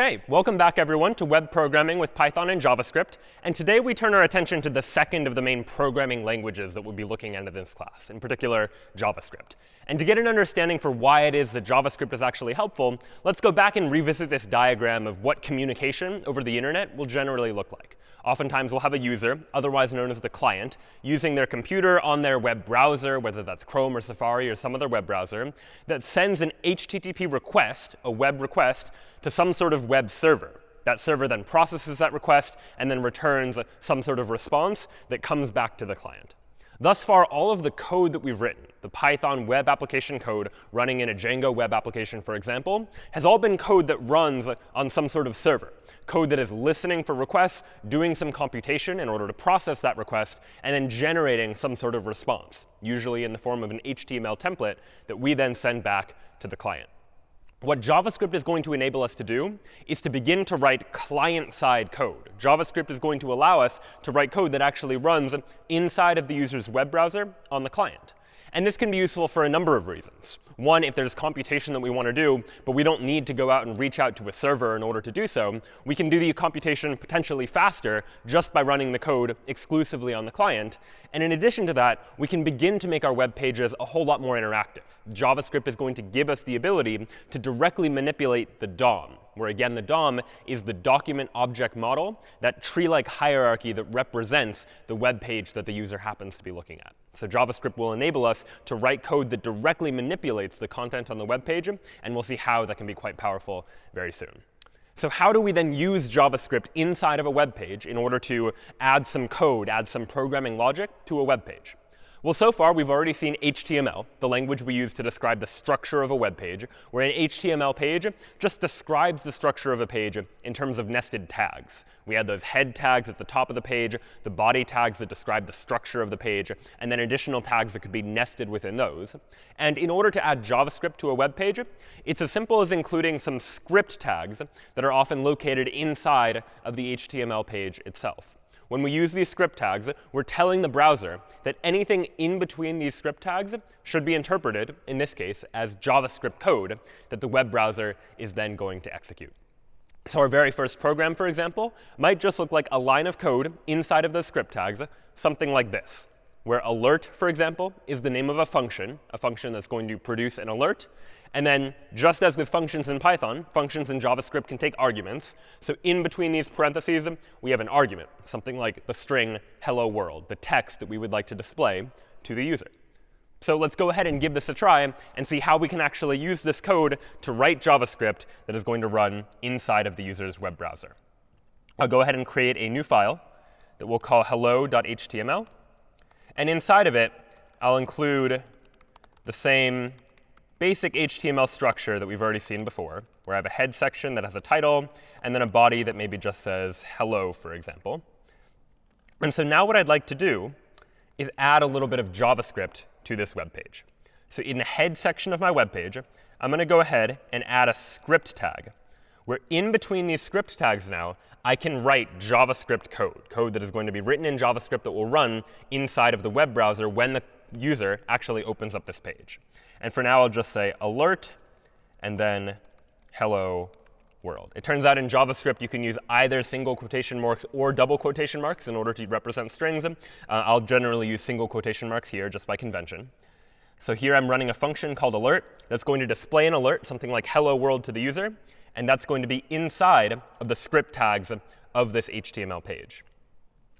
OK, welcome back, everyone, to web programming with Python and JavaScript. And today we turn our attention to the second of the main programming languages that we'll be looking at in this class, in particular, JavaScript. And to get an understanding for why it is that JavaScript is actually helpful, let's go back and revisit this diagram of what communication over the internet will generally look like. Oftentimes, we'll have a user, otherwise known as the client, using their computer on their web browser, whether that's Chrome or Safari or some other web browser, that sends an HTTP request, a web request, to some sort of web server. That server then processes that request and then returns some sort of response that comes back to the client. Thus far, all of the code that we've written, the Python web application code running in a Django web application, for example, has all been code that runs on some sort of server, code that is listening for requests, doing some computation in order to process that request, and then generating some sort of response, usually in the form of an HTML template that we then send back to the client. What JavaScript is going to enable us to do is to begin to write client-side code. JavaScript is going to allow us to write code that actually runs inside of the user's web browser on the client. And this can be useful for a number of reasons. One, if there's computation that we want to do, but we don't need to go out and reach out to a server in order to do so, we can do the computation potentially faster just by running the code exclusively on the client. And in addition to that, we can begin to make our web pages a whole lot more interactive. JavaScript is going to give us the ability to directly manipulate the DOM, where again, the DOM is the document object model, that tree-like hierarchy that represents the web page that the user happens to be looking at. So JavaScript will enable us to write code that directly manipulates the content on the web page. And we'll see how that can be quite powerful very soon. So how do we then use JavaScript inside of a web page in order to add some code, add some programming logic to a web page? Well, so far, we've already seen HTML, the language we use to describe the structure of a web page, where an HTML page just describes the structure of a page in terms of nested tags. We had those head tags at the top of the page, the body tags that describe the structure of the page, and then additional tags that could be nested within those. And in order to add JavaScript to a web page, it's as simple as including some script tags that are often located inside of the HTML page itself. When we use these script tags, we're telling the browser that anything in between these script tags should be interpreted, in this case, as JavaScript code that the web browser is then going to execute. So our very first program, for example, might just look like a line of code inside of those script tags, something like this, where alert, for example, is the name of a function, a function that's going to produce an alert. And then just as with functions in Python, functions in JavaScript can take arguments. So in between these parentheses, we have an argument, something like the string hello world, the text that we would like to display to the user. So let's go ahead and give this a try and see how we can actually use this code to write JavaScript that is going to run inside of the user's web browser. I'll go ahead and create a new file that we'll call hello.html. And inside of it, I'll include the same basic HTML structure that we've already seen before, where I have a head section that has a title, and then a body that maybe just says hello, for example. And so now what I'd like to do is add a little bit of JavaScript to this web page. So in the head section of my web page, I'm going to go ahead and add a script tag, where in between these script tags now, I can write JavaScript code, code that is going to be written in JavaScript that will run inside of the web browser when the user actually opens up this page. And for now, I'll just say alert and then hello world. It turns out in JavaScript, you can use either single quotation marks or double quotation marks in order to represent strings. Uh, I'll generally use single quotation marks here just by convention. So here I'm running a function called alert that's going to display an alert, something like hello world to the user. And that's going to be inside of the script tags of this HTML page.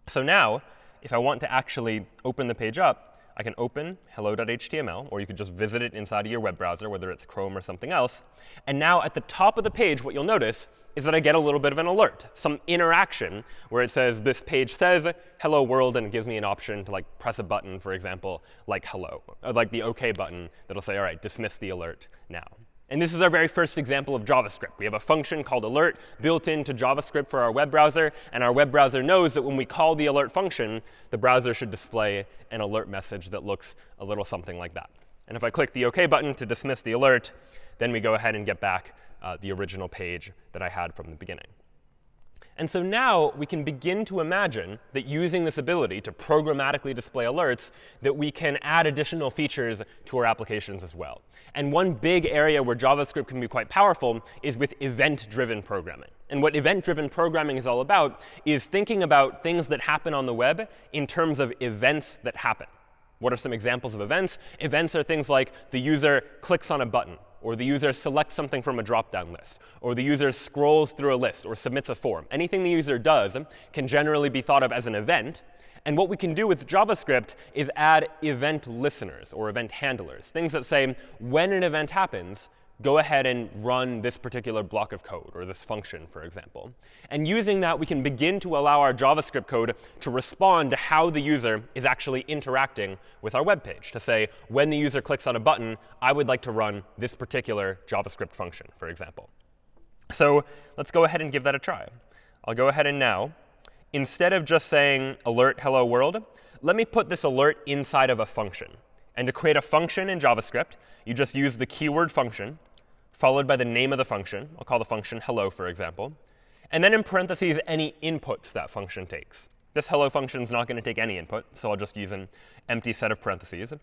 So now, if I want to actually open the page up, I can open hello.html, or you could just visit it inside of your web browser, whether it's Chrome or something else. And now at the top of the page, what you'll notice is that I get a little bit of an alert, some interaction where it says this page says hello world, and it gives me an option to like press a button, for example, like hello, like the OK button that'll say, all right, dismiss the alert now. And this is our very first example of JavaScript. We have a function called alert built into JavaScript for our web browser. And our web browser knows that when we call the alert function, the browser should display an alert message that looks a little something like that. And if I click the OK button to dismiss the alert, then we go ahead and get back uh, the original page that I had from the beginning. And so now we can begin to imagine that using this ability to programmatically display alerts, that we can add additional features to our applications as well. And one big area where JavaScript can be quite powerful is with event-driven programming. And what event-driven programming is all about is thinking about things that happen on the web in terms of events that happen. What are some examples of events? Events are things like the user clicks on a button or the user selects something from a drop-down list, or the user scrolls through a list or submits a form. Anything the user does can generally be thought of as an event. And what we can do with JavaScript is add event listeners or event handlers, things that say when an event happens, go ahead and run this particular block of code, or this function, for example. And using that, we can begin to allow our JavaScript code to respond to how the user is actually interacting with our web page, to say, when the user clicks on a button, I would like to run this particular JavaScript function, for example. So let's go ahead and give that a try. I'll go ahead and now, instead of just saying alert hello world, let me put this alert inside of a function. And to create a function in JavaScript, you just use the keyword function followed by the name of the function. I'll call the function hello, for example. And then in parentheses, any inputs that function takes. This hello function is not going to take any input, so I'll just use an empty set of parentheses.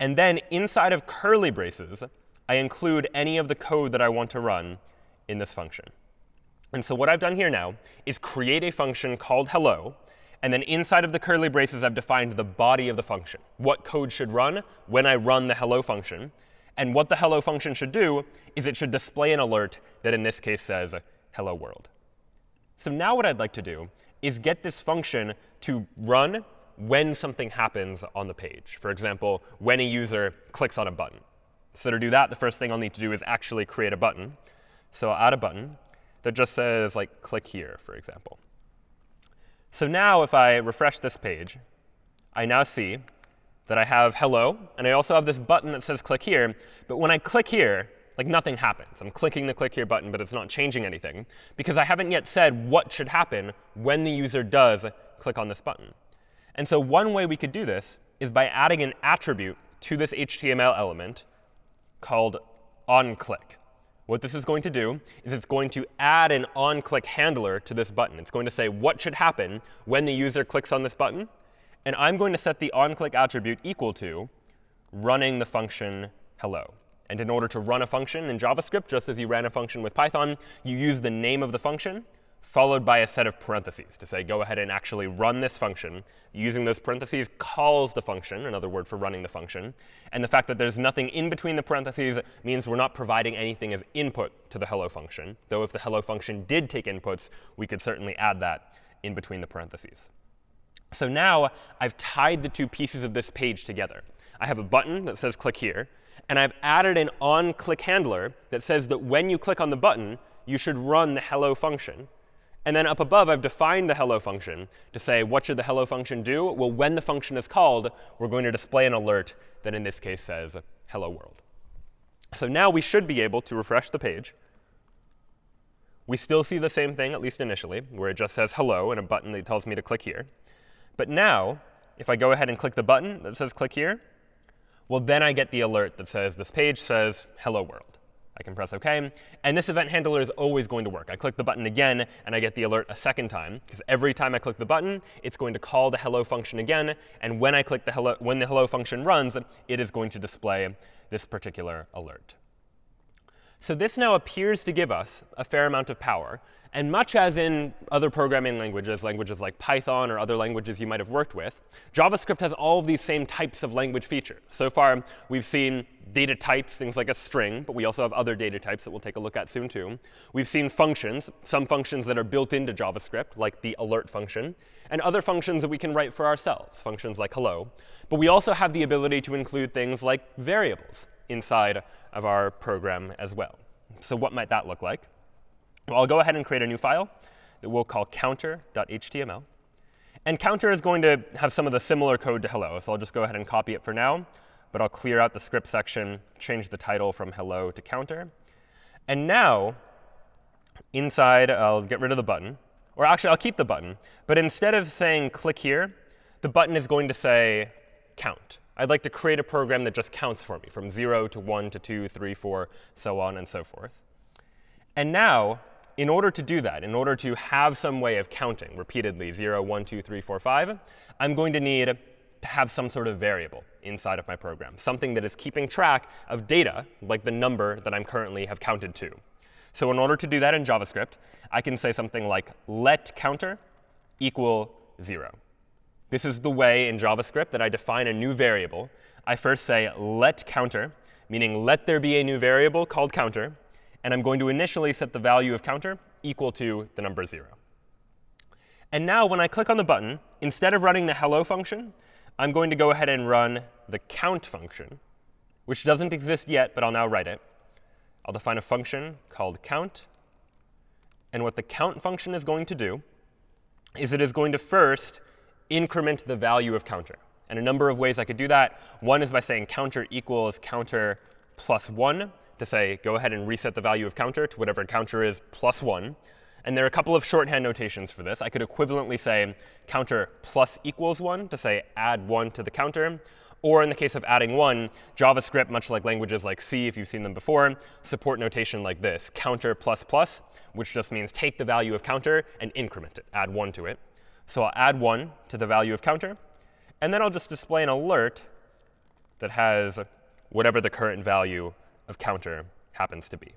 And then inside of curly braces, I include any of the code that I want to run in this function. And so what I've done here now is create a function called hello. And then inside of the curly braces, I've defined the body of the function, what code should run when I run the hello function. And what the hello function should do is it should display an alert that in this case says hello world. So now what I'd like to do is get this function to run when something happens on the page. For example, when a user clicks on a button. So to do that, the first thing I'll need to do is actually create a button. So I'll add a button that just says, like, click here, for example. So now if I refresh this page, I now see that I have hello, and I also have this button that says click here. But when I click here, like nothing happens. I'm clicking the click here button, but it's not changing anything because I haven't yet said what should happen when the user does click on this button. And so one way we could do this is by adding an attribute to this HTML element called onClick. What this is going to do is it's going to add an onClick handler to this button. It's going to say what should happen when the user clicks on this button. And I'm going to set the onClick attribute equal to running the function hello. And in order to run a function in JavaScript, just as you ran a function with Python, you use the name of the function followed by a set of parentheses to say, go ahead and actually run this function. Using those parentheses calls the function, another word for running the function. And the fact that there's nothing in between the parentheses means we're not providing anything as input to the hello function. Though if the hello function did take inputs, we could certainly add that in between the parentheses. So now I've tied the two pieces of this page together. I have a button that says click here. And I've added an on-click handler that says that when you click on the button, you should run the hello function. And then up above, I've defined the hello function to say, what should the hello function do? Well, when the function is called, we're going to display an alert that in this case says hello world. So now we should be able to refresh the page. We still see the same thing, at least initially, where it just says hello and a button that tells me to click here. But now, if I go ahead and click the button that says click here, well, then I get the alert that says this page says hello world. I can press OK. And this event handler is always going to work. I click the button again, and I get the alert a second time. Because every time I click the button, it's going to call the hello function again. And when I click the hello, when the hello function runs, it is going to display this particular alert. So this now appears to give us a fair amount of power. And much as in other programming languages, languages like Python or other languages you might have worked with, JavaScript has all of these same types of language features. So far, we've seen data types, things like a string, but we also have other data types that we'll take a look at soon too. We've seen functions, some functions that are built into JavaScript, like the alert function, and other functions that we can write for ourselves, functions like hello. But we also have the ability to include things like variables inside of our program as well. So what might that look like? Well, I'll go ahead and create a new file that we'll call counter.html. And counter is going to have some of the similar code to hello. So I'll just go ahead and copy it for now. But I'll clear out the script section, change the title from hello to counter. And now, inside, I'll get rid of the button. Or actually, I'll keep the button. But instead of saying click here, the button is going to say count. I'd like to create a program that just counts for me from 0 to 1 to 2, 3, 4, so on and so forth. And now, in order to do that, in order to have some way of counting repeatedly 0, 1, 2, 3, 4, 5, I'm going to need to have some sort of variable inside of my program, something that is keeping track of data, like the number that I'm currently have counted to. So in order to do that in JavaScript, I can say something like let counter equal 0. This is the way in JavaScript that I define a new variable. I first say let counter, meaning let there be a new variable called counter. And I'm going to initially set the value of counter equal to the number 0. And now when I click on the button, instead of running the hello function, I'm going to go ahead and run the count function, which doesn't exist yet, but I'll now write it. I'll define a function called count. And what the count function is going to do is it is going to first increment the value of counter. And a number of ways I could do that. One is by saying counter equals counter plus 1 to say go ahead and reset the value of counter to whatever counter is plus 1. And there are a couple of shorthand notations for this. I could equivalently say counter plus equals 1 to say add 1 to the counter. Or in the case of adding 1, JavaScript, much like languages like C, if you've seen them before, support notation like this, counter plus plus, which just means take the value of counter and increment it, add 1 to it. So I'll add 1 to the value of counter. And then I'll just display an alert that has whatever the current value of counter happens to be.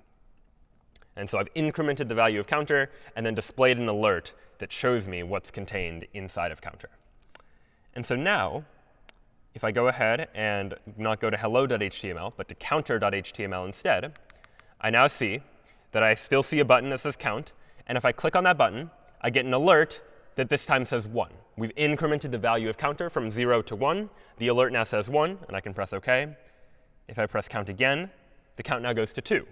And so I've incremented the value of counter and then displayed an alert that shows me what's contained inside of counter. And so now, if I go ahead and not go to hello.html, but to counter.html instead, I now see that I still see a button that says count. And if I click on that button, I get an alert that this time says 1. We've incremented the value of counter from 0 to 1. The alert now says 1, and I can press OK. If I press count again, the count now goes to 2.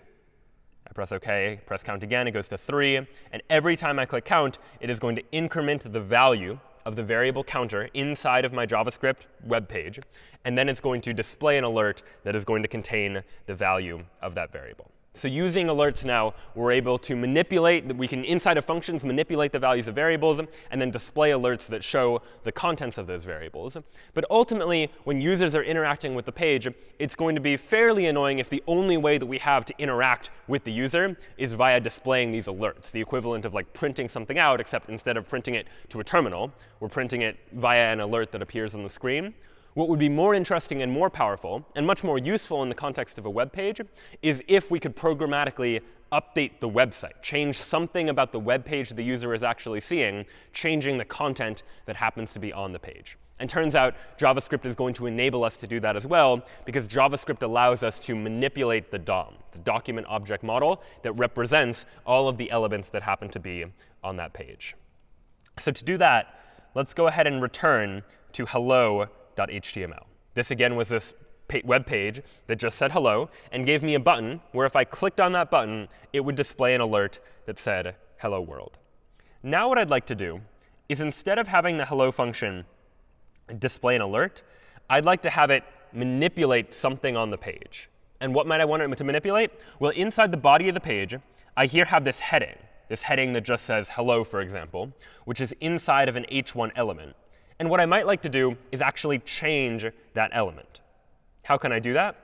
I press OK, press count again, it goes to 3. And every time I click count, it is going to increment the value of the variable counter inside of my JavaScript web page. And then it's going to display an alert that is going to contain the value of that variable. So using alerts now, we're able to manipulate, we can, inside of functions, manipulate the values of variables and then display alerts that show the contents of those variables. But ultimately, when users are interacting with the page, it's going to be fairly annoying if the only way that we have to interact with the user is via displaying these alerts, the equivalent of like printing something out, except instead of printing it to a terminal, we're printing it via an alert that appears on the screen. What would be more interesting and more powerful, and much more useful in the context of a web page, is if we could programmatically update the website, change something about the web page the user is actually seeing, changing the content that happens to be on the page. And turns out JavaScript is going to enable us to do that as well, because JavaScript allows us to manipulate the DOM, the document object model that represents all of the elements that happen to be on that page. So to do that, let's go ahead and return to hello hello.html. This, again, was this web page that just said hello and gave me a button where if I clicked on that button, it would display an alert that said hello world. Now what I'd like to do is instead of having the hello function display an alert, I'd like to have it manipulate something on the page. And what might I want it to manipulate? Well, inside the body of the page, I here have this heading, this heading that just says hello, for example, which is inside of an h1 element. And what I might like to do is actually change that element. How can I do that?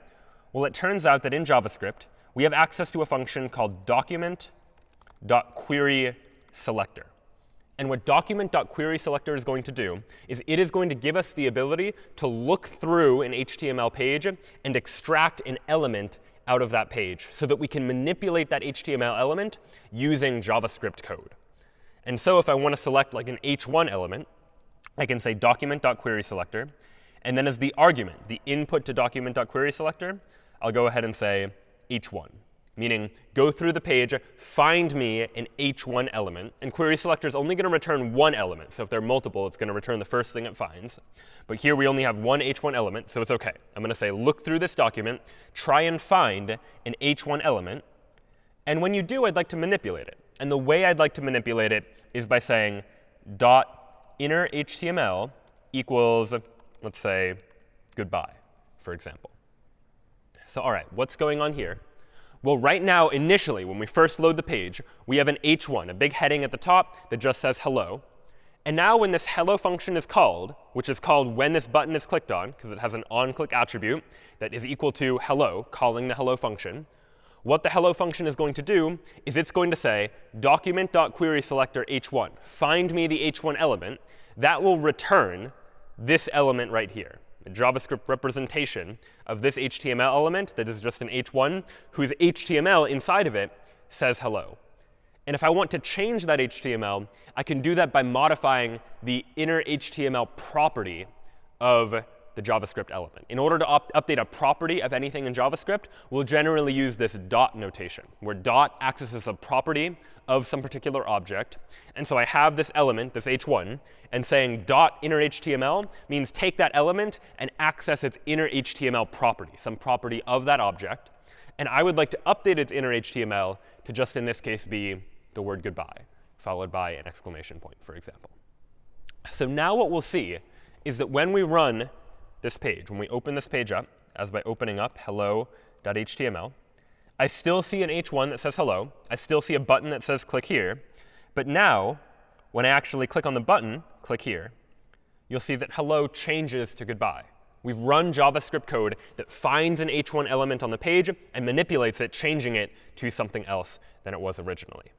Well, it turns out that in JavaScript, we have access to a function called document.querySelector. And what document.querySelector is going to do is it is going to give us the ability to look through an HTML page and extract an element out of that page so that we can manipulate that HTML element using JavaScript code. And so if I want to select like an h1 element, I can say document.querySelector. And then as the argument, the input to document.querySelector, I'll go ahead and say h1, meaning go through the page, find me an h1 element. And querySelector is only going to return one element. So if there are multiple, it's going to return the first thing it finds. But here we only have one h1 element, so it's OK. I'm going to say look through this document, try and find an h1 element. And when you do, I'd like to manipulate it. And the way I'd like to manipulate it is by saying dot inner HTML equals, let's say, goodbye, for example. So all right, what's going on here? Well, right now, initially, when we first load the page, we have an h1, a big heading at the top that just says hello. And now when this hello function is called, which is called when this button is clicked on, because it has an onClick attribute that is equal to hello, calling the hello function, What the hello function is going to do is it's going to say document.querySelector h1. Find me the h1 element. That will return this element right here, a JavaScript representation of this HTML element that is just an h1, whose HTML inside of it says hello. And if I want to change that HTML, I can do that by modifying the inner HTML property of the JavaScript element. In order to up update a property of anything in JavaScript, we'll generally use this dot notation, where dot accesses a property of some particular object. And so I have this element, this h1, and saying dot inner HTML means take that element and access its inner HTML property, some property of that object. And I would like to update its inner HTML to just, in this case, be the word goodbye, followed by an exclamation point, for example. So now what we'll see is that when we run this page, when we open this page up, as by opening up hello.html, I still see an h1 that says hello. I still see a button that says click here. But now, when I actually click on the button, click here, you'll see that hello changes to goodbye. We've run JavaScript code that finds an h1 element on the page and manipulates it, changing it to something else than it was originally.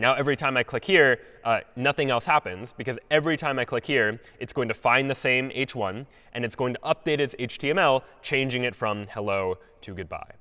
Now every time I click here, uh, nothing else happens, because every time I click here, it's going to find the same h1, and it's going to update its HTML, changing it from hello to goodbye.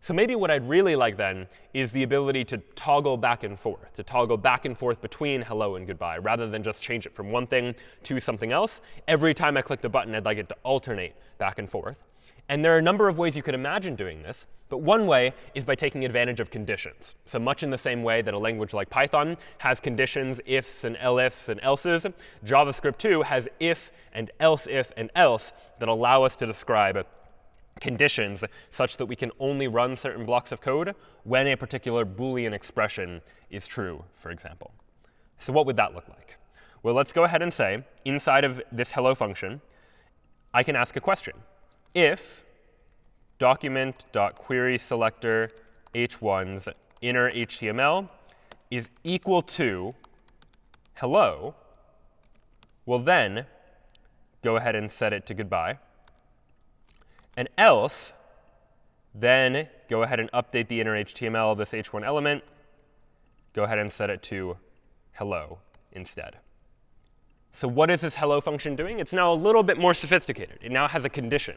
So maybe what I'd really like then is the ability to toggle back and forth, to toggle back and forth between hello and goodbye, rather than just change it from one thing to something else. Every time I click the button, I'd like it to alternate back and forth. And there are a number of ways you could imagine doing this. But one way is by taking advantage of conditions. So much in the same way that a language like Python has conditions, ifs and elifs and elses, JavaScript too has if and else if and else that allow us to describe conditions such that we can only run certain blocks of code when a particular Boolean expression is true, for example. So what would that look like? Well, let's go ahead and say, inside of this hello function, I can ask a question if document.querySelector h1's inner HTML is equal to hello, we'll then go ahead and set it to goodbye. And else, then go ahead and update the inner HTML of this h1 element. Go ahead and set it to hello instead. So what is this hello function doing? It's now a little bit more sophisticated. It now has a condition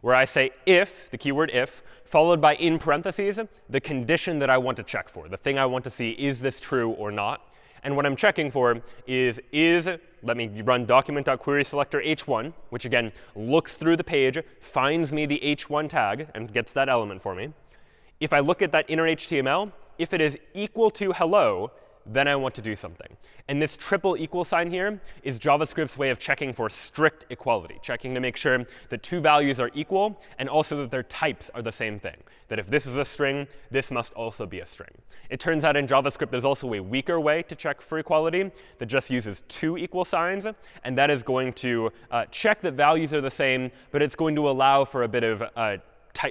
where I say if, the keyword if, followed by in parentheses, the condition that I want to check for, the thing I want to see, is this true or not? And what I'm checking for is, is, let me run document.querySelector h1, which again looks through the page, finds me the h1 tag, and gets that element for me. If I look at that inner HTML, if it is equal to hello, then I want to do something. And this triple equal sign here is JavaScript's way of checking for strict equality, checking to make sure that two values are equal and also that their types are the same thing. That if this is a string, this must also be a string. It turns out in JavaScript there's also a weaker way to check for equality that just uses two equal signs. And that is going to uh, check that values are the same, but it's going to allow for a bit of uh,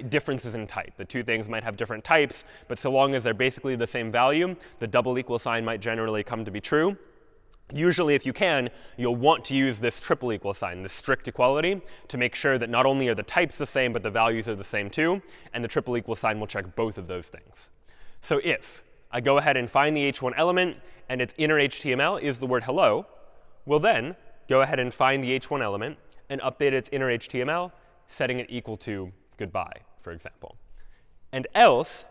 differences in type. The two things might have different types, but so long as they're basically the same value, the double equal sign might generally come to be true. Usually, if you can, you'll want to use this triple equal sign, this strict equality, to make sure that not only are the types the same, but the values are the same too. And the triple equal sign will check both of those things. So if I go ahead and find the h1 element, and its inner HTML is the word hello, we'll then go ahead and find the h1 element and update its inner HTML, setting it equal to goodbye, for example. And else,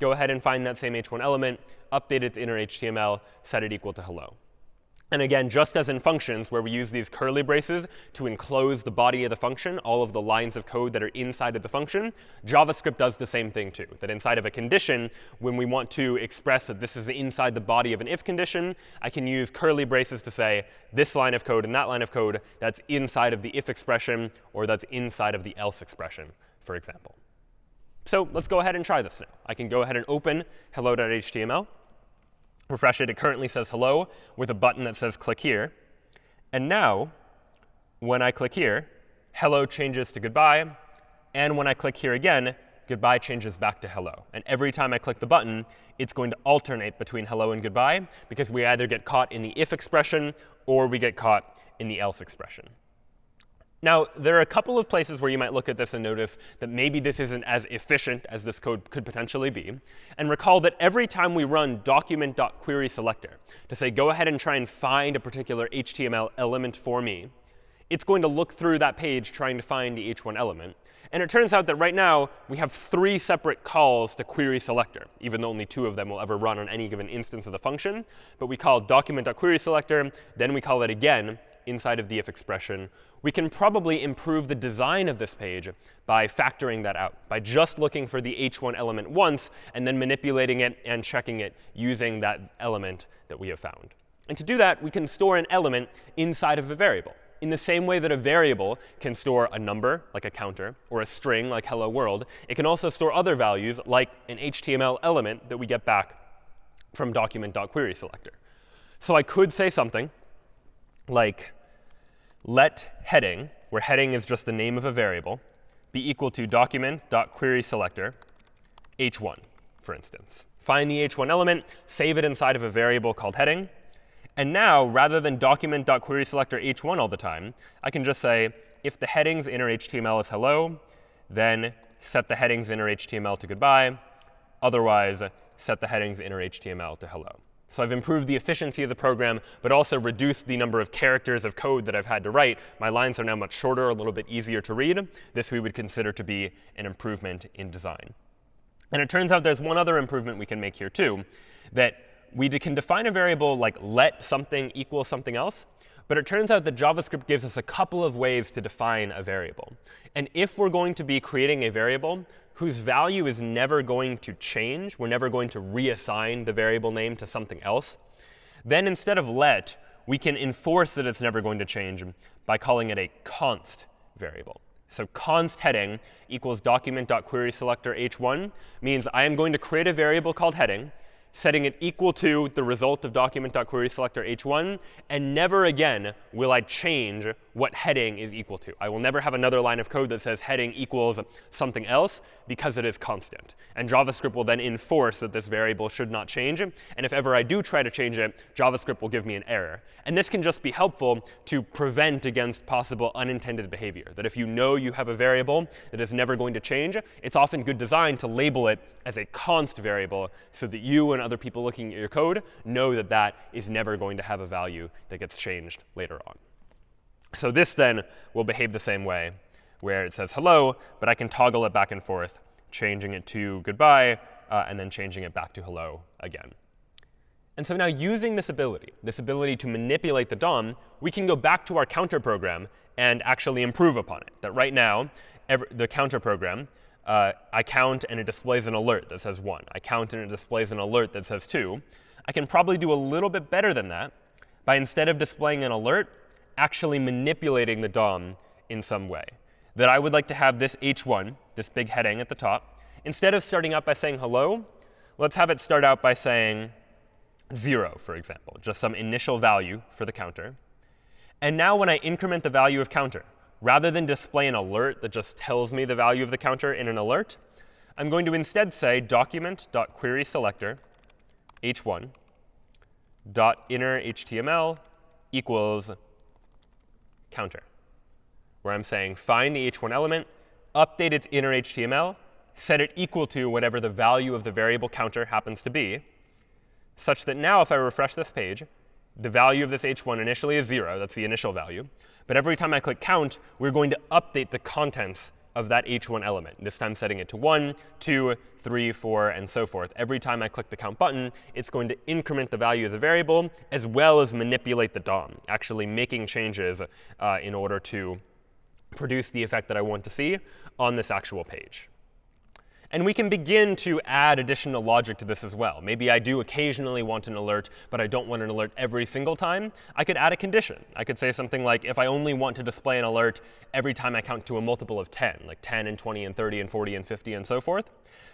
go ahead and find that same h1 element, update its inner HTML, set it equal to hello. And again, just as in functions, where we use these curly braces to enclose the body of the function, all of the lines of code that are inside of the function, JavaScript does the same thing too. That inside of a condition, when we want to express that this is inside the body of an if condition, I can use curly braces to say this line of code and that line of code, that's inside of the if expression, or that's inside of the else expression for example. So let's go ahead and try this now. I can go ahead and open hello.html, refresh it. It currently says hello with a button that says click here. And now, when I click here, hello changes to goodbye. And when I click here again, goodbye changes back to hello. And every time I click the button, it's going to alternate between hello and goodbye, because we either get caught in the if expression or we get caught in the else expression. Now, there are a couple of places where you might look at this and notice that maybe this isn't as efficient as this code could potentially be. And recall that every time we run document.querySelector to say, go ahead and try and find a particular HTML element for me, it's going to look through that page trying to find the h1 element. And it turns out that right now, we have three separate calls to query selector, even though only two of them will ever run on any given instance of the function. But we call document.querySelector, then we call it again inside of the if expression. We can probably improve the design of this page by factoring that out, by just looking for the h1 element once and then manipulating it and checking it using that element that we have found. And to do that, we can store an element inside of a variable in the same way that a variable can store a number, like a counter, or a string, like hello world, it can also store other values, like an HTML element that we get back from document.querySelector. So I could say something like let heading, where heading is just the name of a variable, be equal to document.querySelector h1, for instance. Find the h1 element, save it inside of a variable called heading, and now, rather than document.querySelector h1 all the time, I can just say, if the headings inner HTML is hello, then set the headings inner HTML to goodbye. Otherwise, set the headings inner HTML to hello. So I've improved the efficiency of the program, but also reduced the number of characters of code that I've had to write. My lines are now much shorter, a little bit easier to read. This we would consider to be an improvement in design. And it turns out there's one other improvement we can make here, too, that we can define a variable like let something equal something else. But it turns out that JavaScript gives us a couple of ways to define a variable. And if we're going to be creating a variable whose value is never going to change, we're never going to reassign the variable name to something else, then instead of let, we can enforce that it's never going to change by calling it a const variable. So const heading equals document.querySelector h1 means I am going to create a variable called heading setting it equal to the result of document.querySelector h1. And never again will I change what heading is equal to. I will never have another line of code that says heading equals something else because it is constant. And JavaScript will then enforce that this variable should not change. And if ever I do try to change it, JavaScript will give me an error. And this can just be helpful to prevent against possible unintended behavior. That if you know you have a variable that is never going to change, it's often good design to label it as a const variable so that you and other people looking at your code know that that is never going to have a value that gets changed later on. So this then will behave the same way, where it says hello, but I can toggle it back and forth, changing it to goodbye, uh, and then changing it back to hello again. And so now using this ability, this ability to manipulate the DOM, we can go back to our counter program and actually improve upon it. That right now, every, the counter program uh, I count and it displays an alert that says 1. I count and it displays an alert that says 2. I can probably do a little bit better than that by instead of displaying an alert, actually manipulating the DOM in some way. That I would like to have this h1, this big heading at the top, instead of starting out by saying hello, let's have it start out by saying 0, for example, just some initial value for the counter. And now when I increment the value of counter, rather than display an alert that just tells me the value of the counter in an alert, I'm going to instead say document.querySelector h1 dot inner HTML equals counter, where I'm saying find the h1 element, update its inner HTML, set it equal to whatever the value of the variable counter happens to be, such that now if I refresh this page, the value of this h1 initially is 0. That's the initial value. But every time I click count, we're going to update the contents of that h1 element, this time setting it to 1, 2, 3, 4, and so forth. Every time I click the count button, it's going to increment the value of the variable as well as manipulate the DOM, actually making changes uh, in order to produce the effect that I want to see on this actual page. And we can begin to add additional logic to this as well. Maybe I do occasionally want an alert, but I don't want an alert every single time. I could add a condition. I could say something like, if I only want to display an alert every time I count to a multiple of 10, like 10 and 20 and 30 and 40 and 50 and so forth,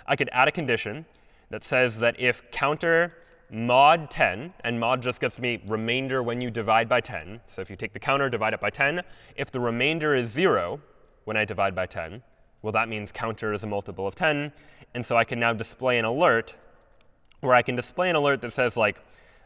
I could add a condition that says that if counter mod 10, and mod just gets me remainder when you divide by 10. So if you take the counter, divide it by 10, if the remainder is 0 when I divide by 10, well, that means counter is a multiple of 10. And so I can now display an alert where I can display an alert that says, like,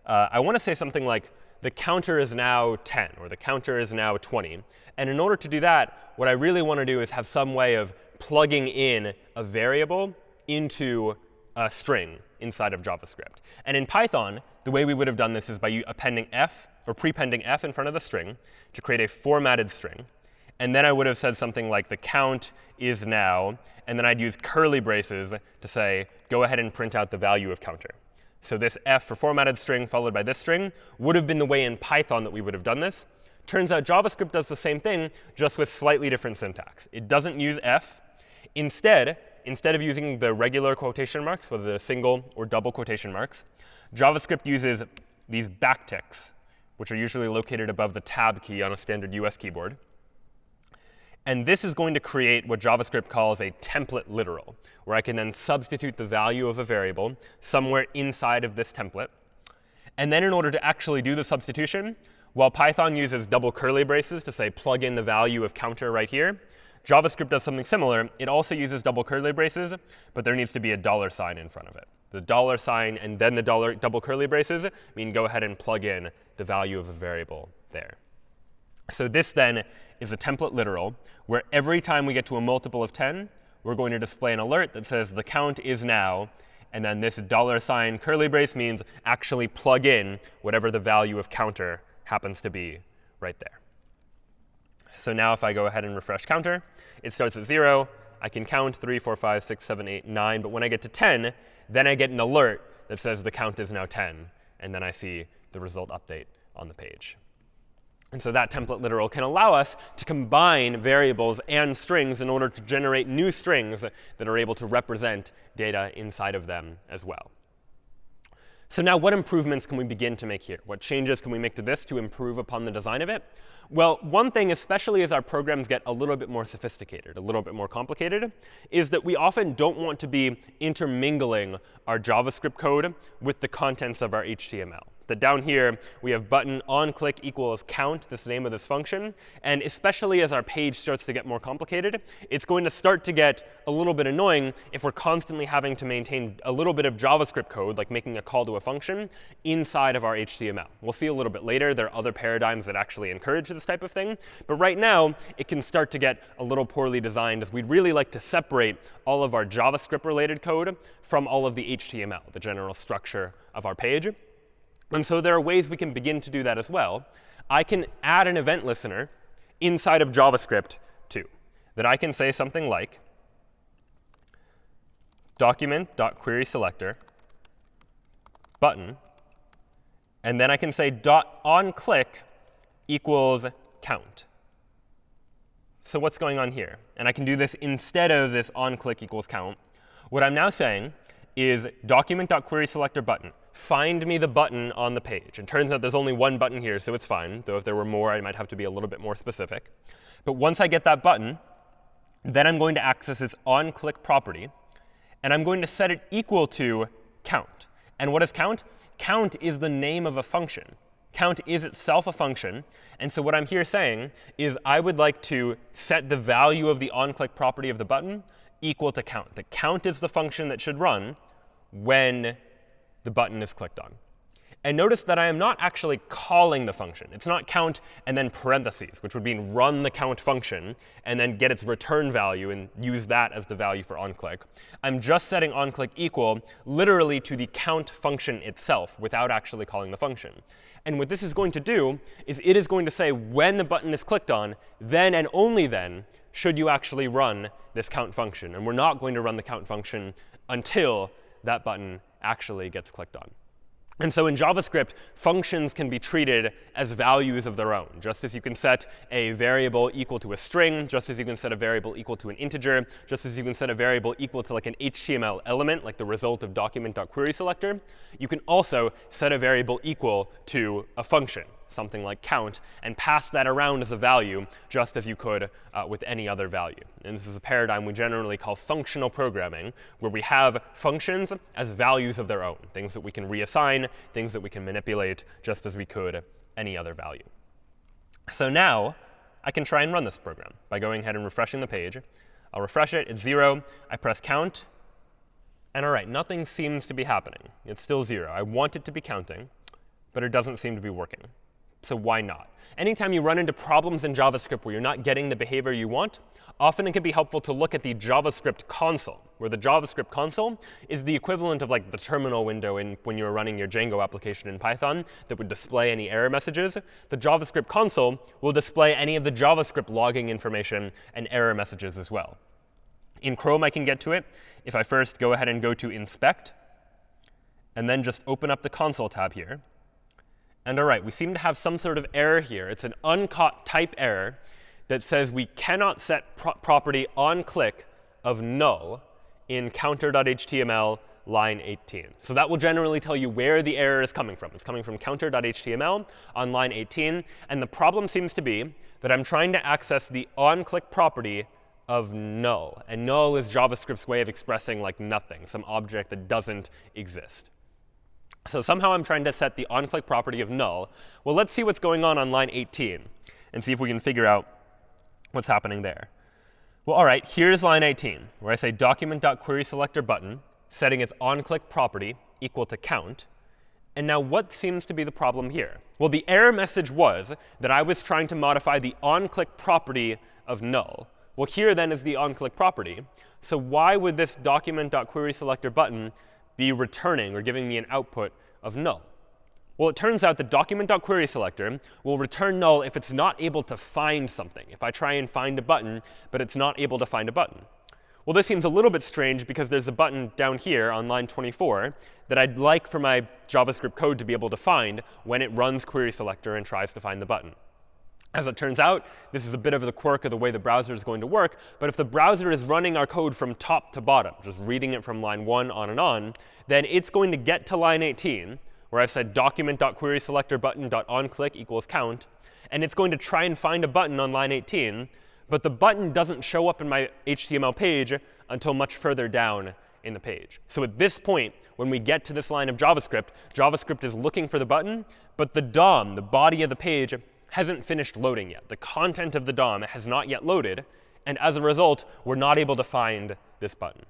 uh, I want to say something like, the counter is now 10, or the counter is now 20. And in order to do that, what I really want to do is have some way of plugging in a variable into a string inside of JavaScript. And in Python, the way we would have done this is by appending f, or prepending f in front of the string to create a formatted string. And then I would have said something like the count is now, and then I'd use curly braces to say, go ahead and print out the value of counter. So this f for formatted string followed by this string would have been the way in Python that we would have done this. Turns out JavaScript does the same thing, just with slightly different syntax. It doesn't use f. Instead, instead of using the regular quotation marks, whether they're single or double quotation marks, JavaScript uses these backticks, which are usually located above the tab key on a standard US keyboard. And this is going to create what JavaScript calls a template literal, where I can then substitute the value of a variable somewhere inside of this template. And then in order to actually do the substitution, while Python uses double curly braces to say plug in the value of counter right here, JavaScript does something similar. It also uses double curly braces, but there needs to be a dollar sign in front of it. The dollar sign and then the dollar double curly braces mean go ahead and plug in the value of a variable there. So this then is a template literal, where every time we get to a multiple of 10, we're going to display an alert that says the count is now. And then this dollar sign curly brace means actually plug in whatever the value of counter happens to be right there. So now if I go ahead and refresh counter, it starts at 0. I can count 3, 4, 5, 6, 7, 8, 9. But when I get to 10, then I get an alert that says the count is now 10. And then I see the result update on the page. And so that template literal can allow us to combine variables and strings in order to generate new strings that are able to represent data inside of them as well. So now what improvements can we begin to make here? What changes can we make to this to improve upon the design of it? Well, one thing, especially as our programs get a little bit more sophisticated, a little bit more complicated, is that we often don't want to be intermingling our JavaScript code with the contents of our HTML that down here we have button on click equals count, this name of this function. And especially as our page starts to get more complicated, it's going to start to get a little bit annoying if we're constantly having to maintain a little bit of JavaScript code, like making a call to a function, inside of our HTML. We'll see a little bit later there are other paradigms that actually encourage this type of thing. But right now, it can start to get a little poorly designed, as we'd really like to separate all of our JavaScript-related code from all of the HTML, the general structure of our page. And so there are ways we can begin to do that as well. I can add an event listener inside of JavaScript too, that I can say something like document.querySelector button, and then I can say dot on click equals count. So what's going on here? And I can do this instead of this on click equals count. What I'm now saying is document.querySelector button find me the button on the page. And turns out there's only one button here, so it's fine. Though if there were more, I might have to be a little bit more specific. But once I get that button, then I'm going to access its onClick property. And I'm going to set it equal to count. And what is count? Count is the name of a function. Count is itself a function. And so what I'm here saying is I would like to set the value of the onClick property of the button equal to count. The count is the function that should run when the button is clicked on. And notice that I am not actually calling the function. It's not count and then parentheses, which would mean run the count function and then get its return value and use that as the value for onClick. I'm just setting onClick equal literally to the count function itself without actually calling the function. And what this is going to do is it is going to say when the button is clicked on, then and only then should you actually run this count function. And we're not going to run the count function until that button actually gets clicked on. And so in JavaScript, functions can be treated as values of their own. Just as you can set a variable equal to a string, just as you can set a variable equal to an integer, just as you can set a variable equal to like an HTML element, like the result of document.querySelector, you can also set a variable equal to a function something like count, and pass that around as a value just as you could uh, with any other value. And this is a paradigm we generally call functional programming, where we have functions as values of their own, things that we can reassign, things that we can manipulate just as we could any other value. So now I can try and run this program by going ahead and refreshing the page. I'll refresh it. It's 0. I press count. And all right, nothing seems to be happening. It's still 0. I want it to be counting, but it doesn't seem to be working. So why not? Anytime you run into problems in JavaScript where you're not getting the behavior you want, often it can be helpful to look at the JavaScript console, where the JavaScript console is the equivalent of like the terminal window in when you're running your Django application in Python that would display any error messages. The JavaScript console will display any of the JavaScript logging information and error messages as well. In Chrome, I can get to it if I first go ahead and go to Inspect, and then just open up the console tab here. And all right, we seem to have some sort of error here. It's an uncaught type error that says we cannot set pro property on click of null in counter.html line 18. So that will generally tell you where the error is coming from. It's coming from counter.html on line 18. And the problem seems to be that I'm trying to access the on-click property of null. And null is JavaScript's way of expressing like nothing, some object that doesn't exist. So somehow I'm trying to set the on-click property of null. Well, let's see what's going on on line 18 and see if we can figure out what's happening there. Well, all right, here's line 18, where I say document.querySelectorButton, setting its on-click property equal to count. And now what seems to be the problem here? Well, the error message was that I was trying to modify the on-click property of null. Well, here then is the on-click property. So why would this document.querySelector button be returning or giving me an output of null? Well, it turns out the document.querySelector will return null if it's not able to find something. If I try and find a button, but it's not able to find a button. Well, this seems a little bit strange because there's a button down here on line 24 that I'd like for my JavaScript code to be able to find when it runs querySelector and tries to find the button. As it turns out, this is a bit of the quirk of the way the browser is going to work. But if the browser is running our code from top to bottom, just reading it from line 1 on and on, then it's going to get to line 18, where I've said document.querySelector button.onClick equals count. And it's going to try and find a button on line 18. But the button doesn't show up in my HTML page until much further down in the page. So at this point, when we get to this line of JavaScript, JavaScript is looking for the button, but the DOM, the body of the page, hasn't finished loading yet. The content of the DOM has not yet loaded. And as a result, we're not able to find this button.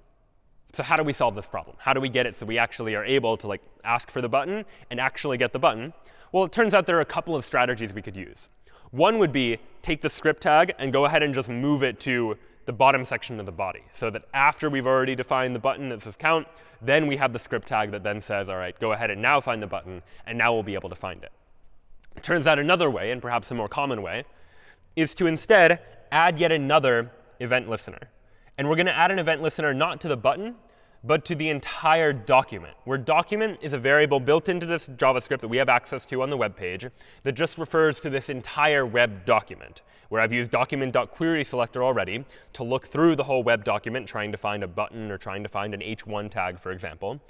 So how do we solve this problem? How do we get it so we actually are able to like ask for the button and actually get the button? Well, it turns out there are a couple of strategies we could use. One would be take the script tag and go ahead and just move it to the bottom section of the body, so that after we've already defined the button that says count, then we have the script tag that then says, all right, go ahead and now find the button, and now we'll be able to find it. It turns out another way, and perhaps a more common way, is to instead add yet another event listener. And we're going to add an event listener not to the button, but to the entire document, where document is a variable built into this JavaScript that we have access to on the web page that just refers to this entire web document, where I've used document.querySelector already to look through the whole web document, trying to find a button or trying to find an h1 tag, for example.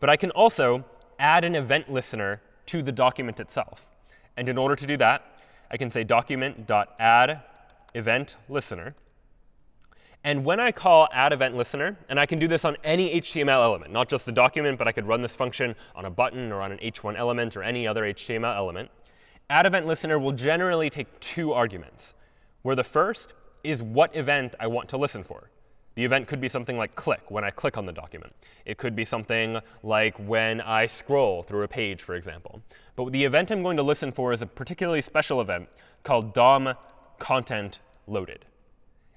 But I can also add an event listener to the document itself. And in order to do that, I can say document.add event listener. And when I call add event listener, and I can do this on any HTML element, not just the document, but I could run this function on a button or on an h1 element or any other HTML element, add event listener will generally take two arguments, where the first is what event I want to listen for. The event could be something like click, when I click on the document. It could be something like when I scroll through a page, for example. But the event I'm going to listen for is a particularly special event called DOM content loaded.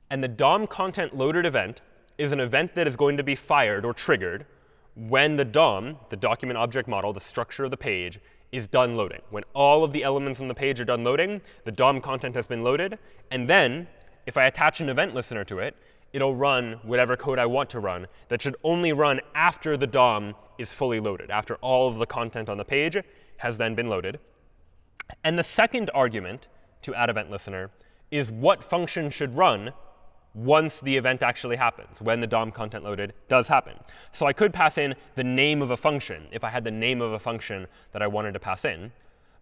And the DOM content loaded event is an event that is going to be fired or triggered when the DOM, the document object model, the structure of the page, is done loading. When all of the elements on the page are done loading, the DOM content has been loaded. And then, if I attach an event listener to it, it'll run whatever code I want to run that should only run after the DOM is fully loaded, after all of the content on the page has then been loaded. And the second argument to add event listener is what function should run once the event actually happens, when the DOM content loaded does happen. So I could pass in the name of a function if I had the name of a function that I wanted to pass in.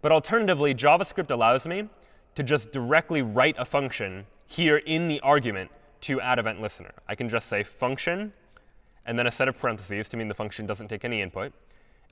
But alternatively, JavaScript allows me to just directly write a function here in the argument to add event listener. I can just say function and then a set of parentheses to mean the function doesn't take any input.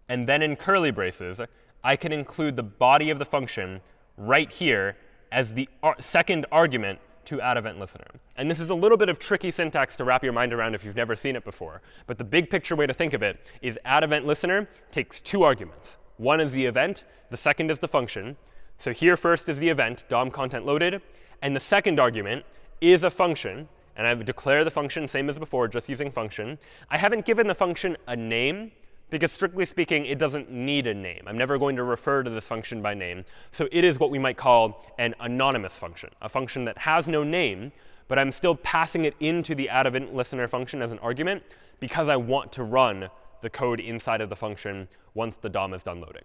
And then in curly braces, I can include the body of the function right here as the ar second argument to add event listener. And this is a little bit of tricky syntax to wrap your mind around if you've never seen it before. But the big picture way to think of it is add event listener takes two arguments. One is the event. The second is the function. So here first is the event, DOM content loaded. And the second argument is a function. And I declare the function same as before, just using function. I haven't given the function a name, because strictly speaking, it doesn't need a name. I'm never going to refer to this function by name. So it is what we might call an anonymous function, a function that has no name, but I'm still passing it into the add event listener function as an argument because I want to run the code inside of the function once the DOM is done loading.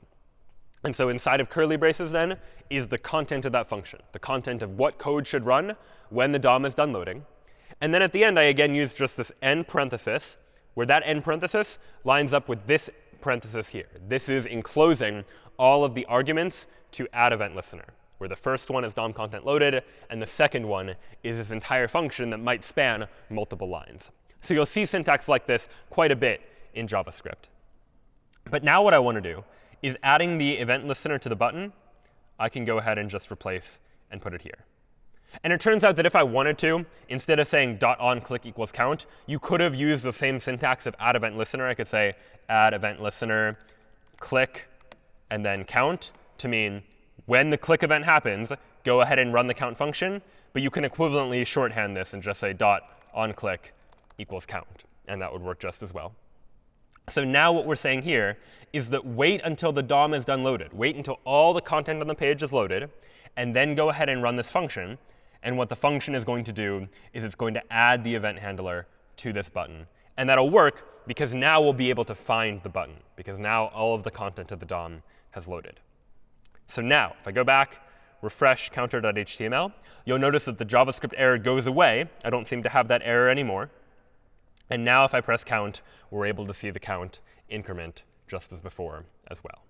And so inside of curly braces, then, is the content of that function, the content of what code should run when the DOM is done loading. And then at the end, I again use just this end parenthesis, where that end parenthesis lines up with this parenthesis here. This is enclosing all of the arguments to add event listener, where the first one is DOM content loaded, and the second one is this entire function that might span multiple lines. So you'll see syntax like this quite a bit in JavaScript. But now what I want to do is adding the event listener to the button, I can go ahead and just replace and put it here. And it turns out that if I wanted to, instead of saying dot on click equals count, you could have used the same syntax of add event listener. I could say add event listener click and then count to mean when the click event happens, go ahead and run the count function. But you can equivalently shorthand this and just say dot on click equals count. And that would work just as well. So now what we're saying here is that wait until the DOM is done loaded. Wait until all the content on the page is loaded, and then go ahead and run this function. And what the function is going to do is it's going to add the event handler to this button. And that'll work because now we'll be able to find the button, because now all of the content of the DOM has loaded. So now, if I go back, refresh counter.html, you'll notice that the JavaScript error goes away. I don't seem to have that error anymore. And now if I press count, we're able to see the count increment just as before as well.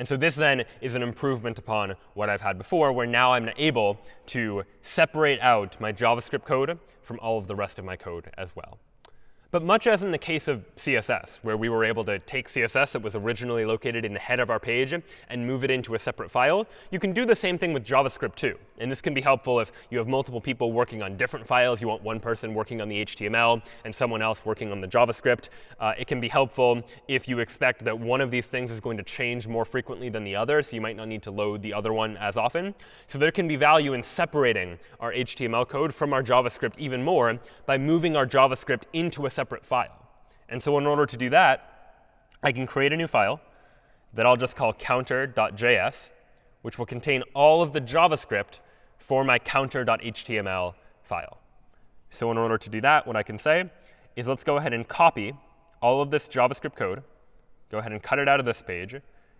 And so this then is an improvement upon what I've had before, where now I'm able to separate out my JavaScript code from all of the rest of my code as well. But much as in the case of CSS, where we were able to take CSS that was originally located in the head of our page and move it into a separate file, you can do the same thing with JavaScript too. And this can be helpful if you have multiple people working on different files. You want one person working on the HTML and someone else working on the JavaScript. Uh, it can be helpful if you expect that one of these things is going to change more frequently than the other, so you might not need to load the other one as often. So there can be value in separating our HTML code from our JavaScript even more by moving our JavaScript into a separate file. And so in order to do that, I can create a new file that I'll just call counter.js, which will contain all of the JavaScript for my counter.html file. So in order to do that, what I can say is let's go ahead and copy all of this JavaScript code, go ahead and cut it out of this page,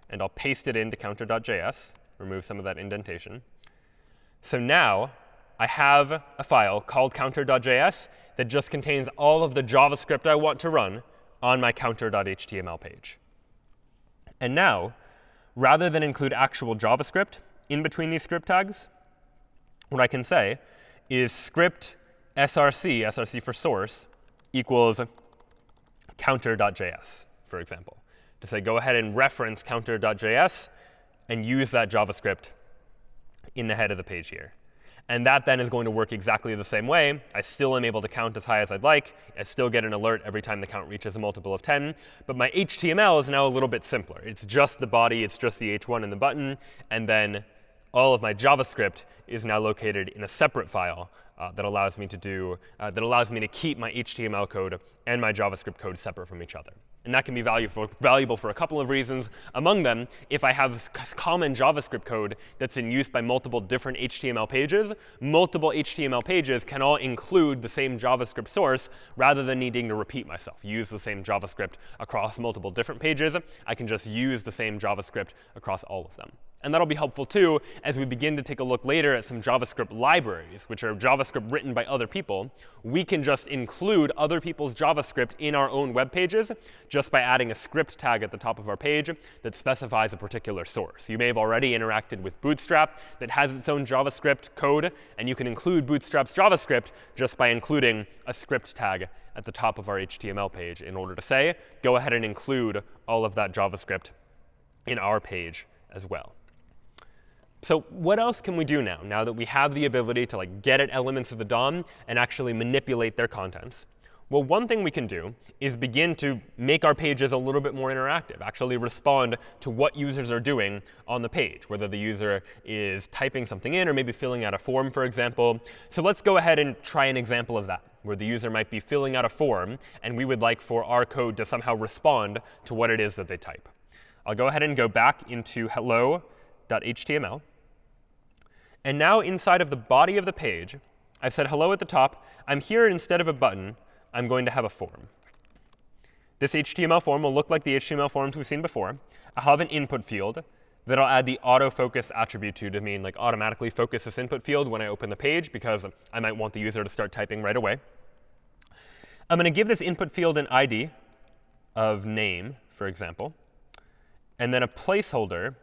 and I'll paste it into counter.js, remove some of that indentation. So now I have a file called counter.js that just contains all of the JavaScript I want to run on my counter.html page. And now, rather than include actual JavaScript in between these script tags, what I can say is script src, src for source, equals counter.js, for example. To say, go ahead and reference counter.js and use that JavaScript in the head of the page here. And that then is going to work exactly the same way. I still am able to count as high as I'd like. I still get an alert every time the count reaches a multiple of 10. But my HTML is now a little bit simpler. It's just the body. It's just the h1 and the button. And then all of my JavaScript is now located in a separate file uh, that allows me to do uh, that allows me to keep my HTML code and my JavaScript code separate from each other. And that can be valuable, valuable for a couple of reasons. Among them, if I have common JavaScript code that's in use by multiple different HTML pages, multiple HTML pages can all include the same JavaScript source rather than needing to repeat myself, use the same JavaScript across multiple different pages. I can just use the same JavaScript across all of them. And that'll be helpful too as we begin to take a look later at some JavaScript libraries, which are JavaScript written by other people. We can just include other people's JavaScript in our own web pages just by adding a script tag at the top of our page that specifies a particular source. You may have already interacted with Bootstrap that has its own JavaScript code, and you can include Bootstrap's JavaScript just by including a script tag at the top of our HTML page in order to say, go ahead and include all of that JavaScript in our page as well. So what else can we do now, now that we have the ability to like get at elements of the DOM and actually manipulate their contents? Well, one thing we can do is begin to make our pages a little bit more interactive, actually respond to what users are doing on the page, whether the user is typing something in or maybe filling out a form, for example. So let's go ahead and try an example of that, where the user might be filling out a form, and we would like for our code to somehow respond to what it is that they type. I'll go ahead and go back into hello.html. And now inside of the body of the page, I've said hello at the top. I'm here instead of a button. I'm going to have a form. This HTML form will look like the HTML forms we've seen before. I'll have an input field that I'll add the autofocus attribute to to mean like automatically focus this input field when I open the page because I might want the user to start typing right away. I'm going to give this input field an ID of name, for example, and then a placeholder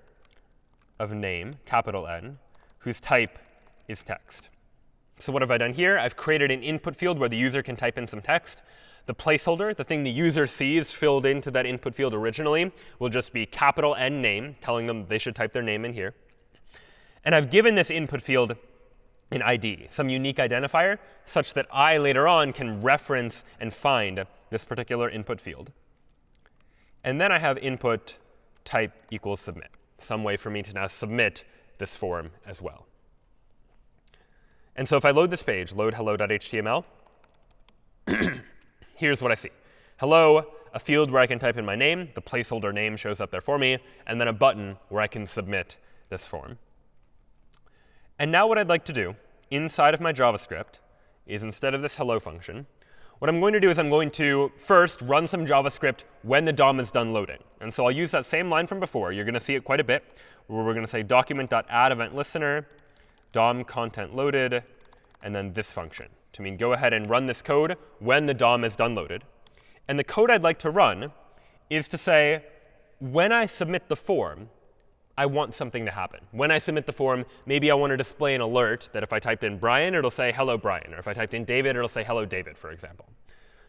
of name, capital N, whose type is text. So what have I done here? I've created an input field where the user can type in some text. The placeholder, the thing the user sees filled into that input field originally, will just be capital N name, telling them they should type their name in here. And I've given this input field an ID, some unique identifier, such that I later on can reference and find this particular input field. And then I have input type equals submit, some way for me to now submit this form as well. And so if I load this page, load hello.html, here's what I see. Hello, a field where I can type in my name. The placeholder name shows up there for me. And then a button where I can submit this form. And now what I'd like to do inside of my JavaScript is instead of this hello function, what I'm going to do is I'm going to first run some JavaScript when the DOM is done loading. And so I'll use that same line from before. You're going to see it quite a bit, where we're going to say document.add event listener DOM content loaded, and then this function to mean go ahead and run this code when the DOM is done loaded. And the code I'd like to run is to say, when I submit the form, I want something to happen. When I submit the form, maybe I want to display an alert that if I typed in Brian, it'll say hello, Brian. Or if I typed in David, it'll say hello, David, for example.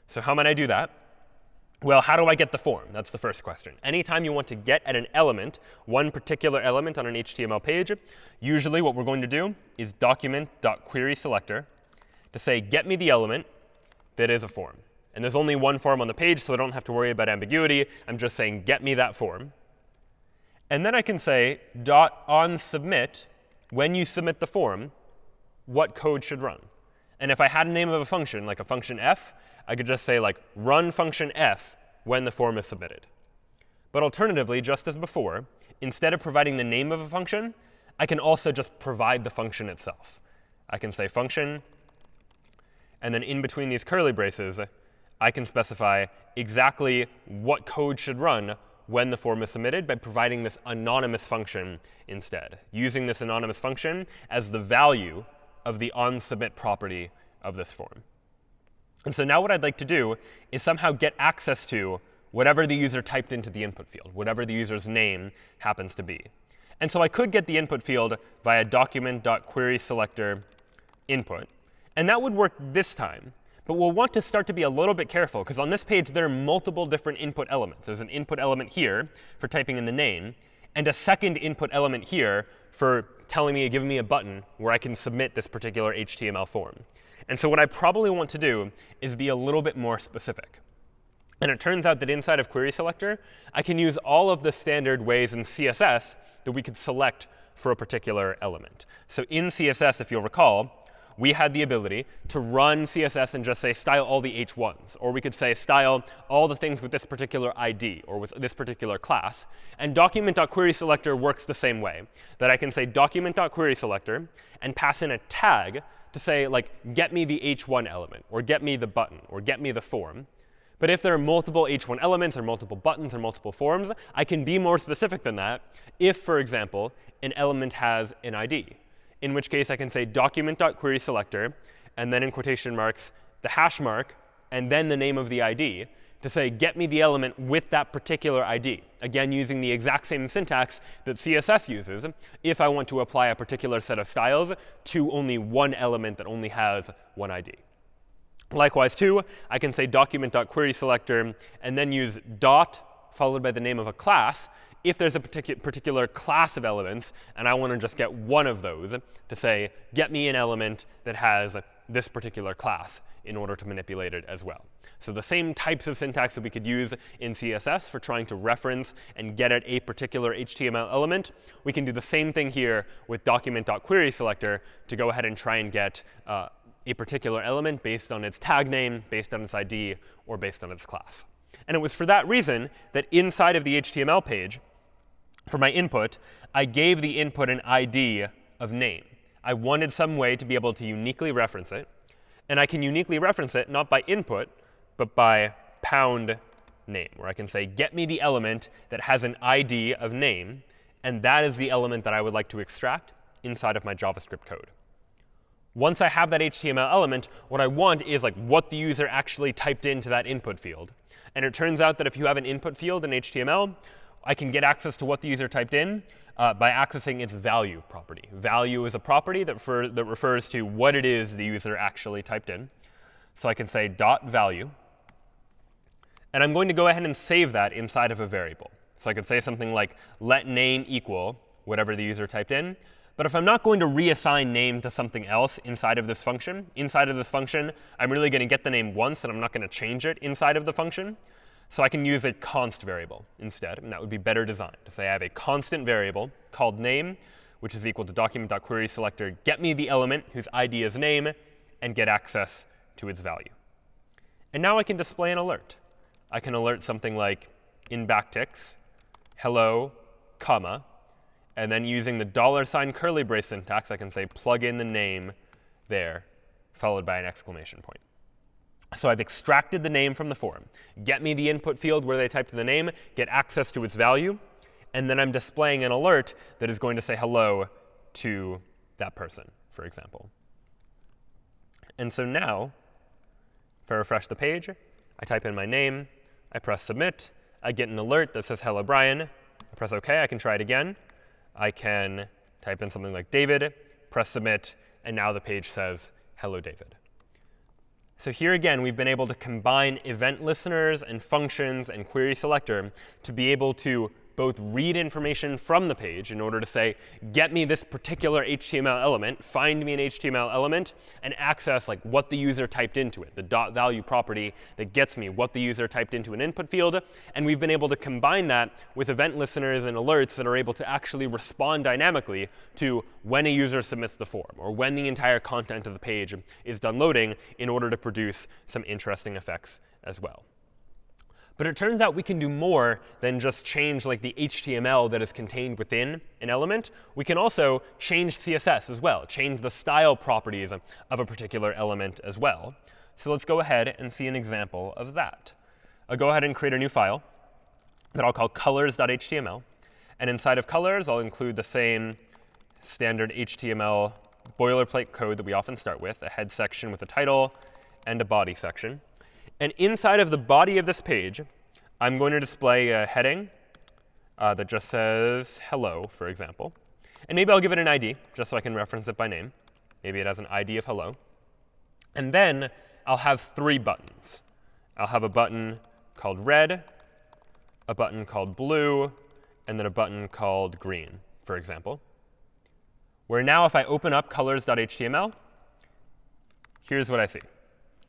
So how might I do that? Well, how do I get the form? That's the first question. Anytime you want to get at an element, one particular element on an HTML page, usually what we're going to do is document.querySelector to say, get me the element that is a form. And there's only one form on the page, so I don't have to worry about ambiguity. I'm just saying, get me that form. And then I can say, dot on submit, when you submit the form, what code should run. And if I had a name of a function, like a function f, I could just say like run function f when the form is submitted. But alternatively, just as before, instead of providing the name of a function, I can also just provide the function itself. I can say function, and then in between these curly braces, I can specify exactly what code should run when the form is submitted by providing this anonymous function instead, using this anonymous function as the value of the onSubmit property of this form. And so now what I'd like to do is somehow get access to whatever the user typed into the input field, whatever the user's name happens to be. And so I could get the input field via document.querySelector input. And that would work this time. But we'll want to start to be a little bit careful, because on this page, there are multiple different input elements. There's an input element here for typing in the name, and a second input element here for telling me, giving me a button where I can submit this particular HTML form. And so what I probably want to do is be a little bit more specific. And it turns out that inside of query selector, I can use all of the standard ways in CSS that we could select for a particular element. So in CSS, if you'll recall, we had the ability to run CSS and just say style all the h1s. Or we could say style all the things with this particular ID or with this particular class. And document.querySelector works the same way, that I can say document.querySelector and pass in a tag to say, like, get me the h1 element, or get me the button, or get me the form. But if there are multiple h1 elements, or multiple buttons, or multiple forms, I can be more specific than that if, for example, an element has an ID in which case I can say document.querySelector, and then in quotation marks, the hash mark, and then the name of the ID to say, get me the element with that particular ID. Again, using the exact same syntax that CSS uses if I want to apply a particular set of styles to only one element that only has one ID. Likewise, too, I can say document.querySelector and then use dot followed by the name of a class if there's a particu particular class of elements, and I want to just get one of those to say, get me an element that has this particular class in order to manipulate it as well. So the same types of syntax that we could use in CSS for trying to reference and get at a particular HTML element, we can do the same thing here with document.querySelector to go ahead and try and get uh, a particular element based on its tag name, based on its ID, or based on its class. And it was for that reason that inside of the HTML page, for my input, I gave the input an ID of name. I wanted some way to be able to uniquely reference it. And I can uniquely reference it not by input, but by pound name, where I can say, get me the element that has an ID of name. And that is the element that I would like to extract inside of my JavaScript code. Once I have that HTML element, what I want is like what the user actually typed into that input field. And it turns out that if you have an input field in HTML, I can get access to what the user typed in uh, by accessing its value property. Value is a property that, for, that refers to what it is the user actually typed in. So I can say dot value. And I'm going to go ahead and save that inside of a variable. So I could say something like let name equal whatever the user typed in. But if I'm not going to reassign name to something else inside of this function, inside of this function, I'm really going to get the name once, and I'm not going to change it inside of the function. So I can use a const variable instead, and that would be better designed. To say I have a constant variable called name, which is equal to document.querySelector, get me the element whose ID is name, and get access to its value. And now I can display an alert. I can alert something like in backticks, hello, comma, and then using the dollar sign curly brace syntax, I can say plug in the name there, followed by an exclamation point. So I've extracted the name from the form. Get me the input field where they typed the name, get access to its value, and then I'm displaying an alert that is going to say hello to that person, for example. And so now, if I refresh the page, I type in my name, I press submit, I get an alert that says hello Brian. I press OK, I can try it again. I can type in something like David, press submit, and now the page says hello David. So here again, we've been able to combine event listeners and functions and query selector to be able to both read information from the page in order to say, get me this particular HTML element, find me an HTML element, and access like what the user typed into it, the dot value property that gets me what the user typed into an input field. And we've been able to combine that with event listeners and alerts that are able to actually respond dynamically to when a user submits the form or when the entire content of the page is done loading in order to produce some interesting effects as well. But it turns out we can do more than just change like the HTML that is contained within an element. We can also change CSS as well, change the style properties of a particular element as well. So let's go ahead and see an example of that. I'll go ahead and create a new file that I'll call colors.html. And inside of colors, I'll include the same standard HTML boilerplate code that we often start with, a head section with a title and a body section. And inside of the body of this page, I'm going to display a heading uh, that just says hello, for example. And maybe I'll give it an ID, just so I can reference it by name. Maybe it has an ID of hello. And then I'll have three buttons. I'll have a button called red, a button called blue, and then a button called green, for example. Where now if I open up colors.html, here's what I see.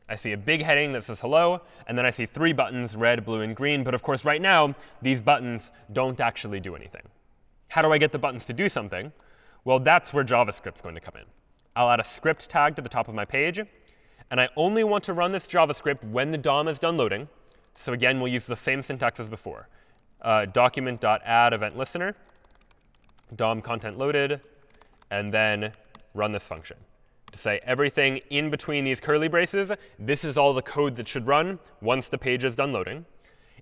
I see a big heading that says hello, and then I see three buttons, red, blue, and green. But of course, right now, these buttons don't actually do anything. How do I get the buttons to do something? Well, that's where JavaScript's going to come in. I'll add a script tag to the top of my page. And I only want to run this JavaScript when the DOM is done loading. So again, we'll use the same syntax as before. Uh, document.add event listener, DOM content loaded, and then run this function to say everything in between these curly braces, this is all the code that should run once the page is done loading.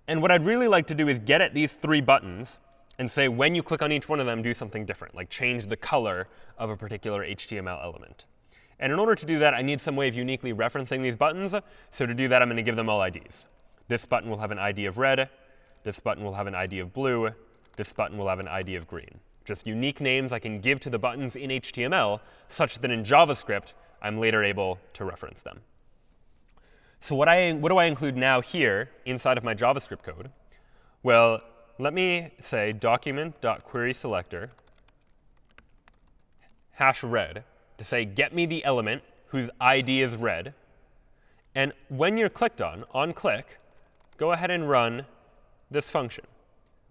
And what I'd really like to do is get at these three buttons and say when you click on each one of them, do something different, like change the color of a particular HTML element. And in order to do that, I need some way of uniquely referencing these buttons. So to do that, I'm going to give them all IDs. This button will have an ID of red. This button will have an ID of blue. This button will have an ID of green just unique names I can give to the buttons in HTML such that in JavaScript, I'm later able to reference them. So what, I, what do I include now here inside of my JavaScript code? Well, let me say document.querySelector hash red to say get me the element whose ID is red. And when you're clicked on, on click, go ahead and run this function.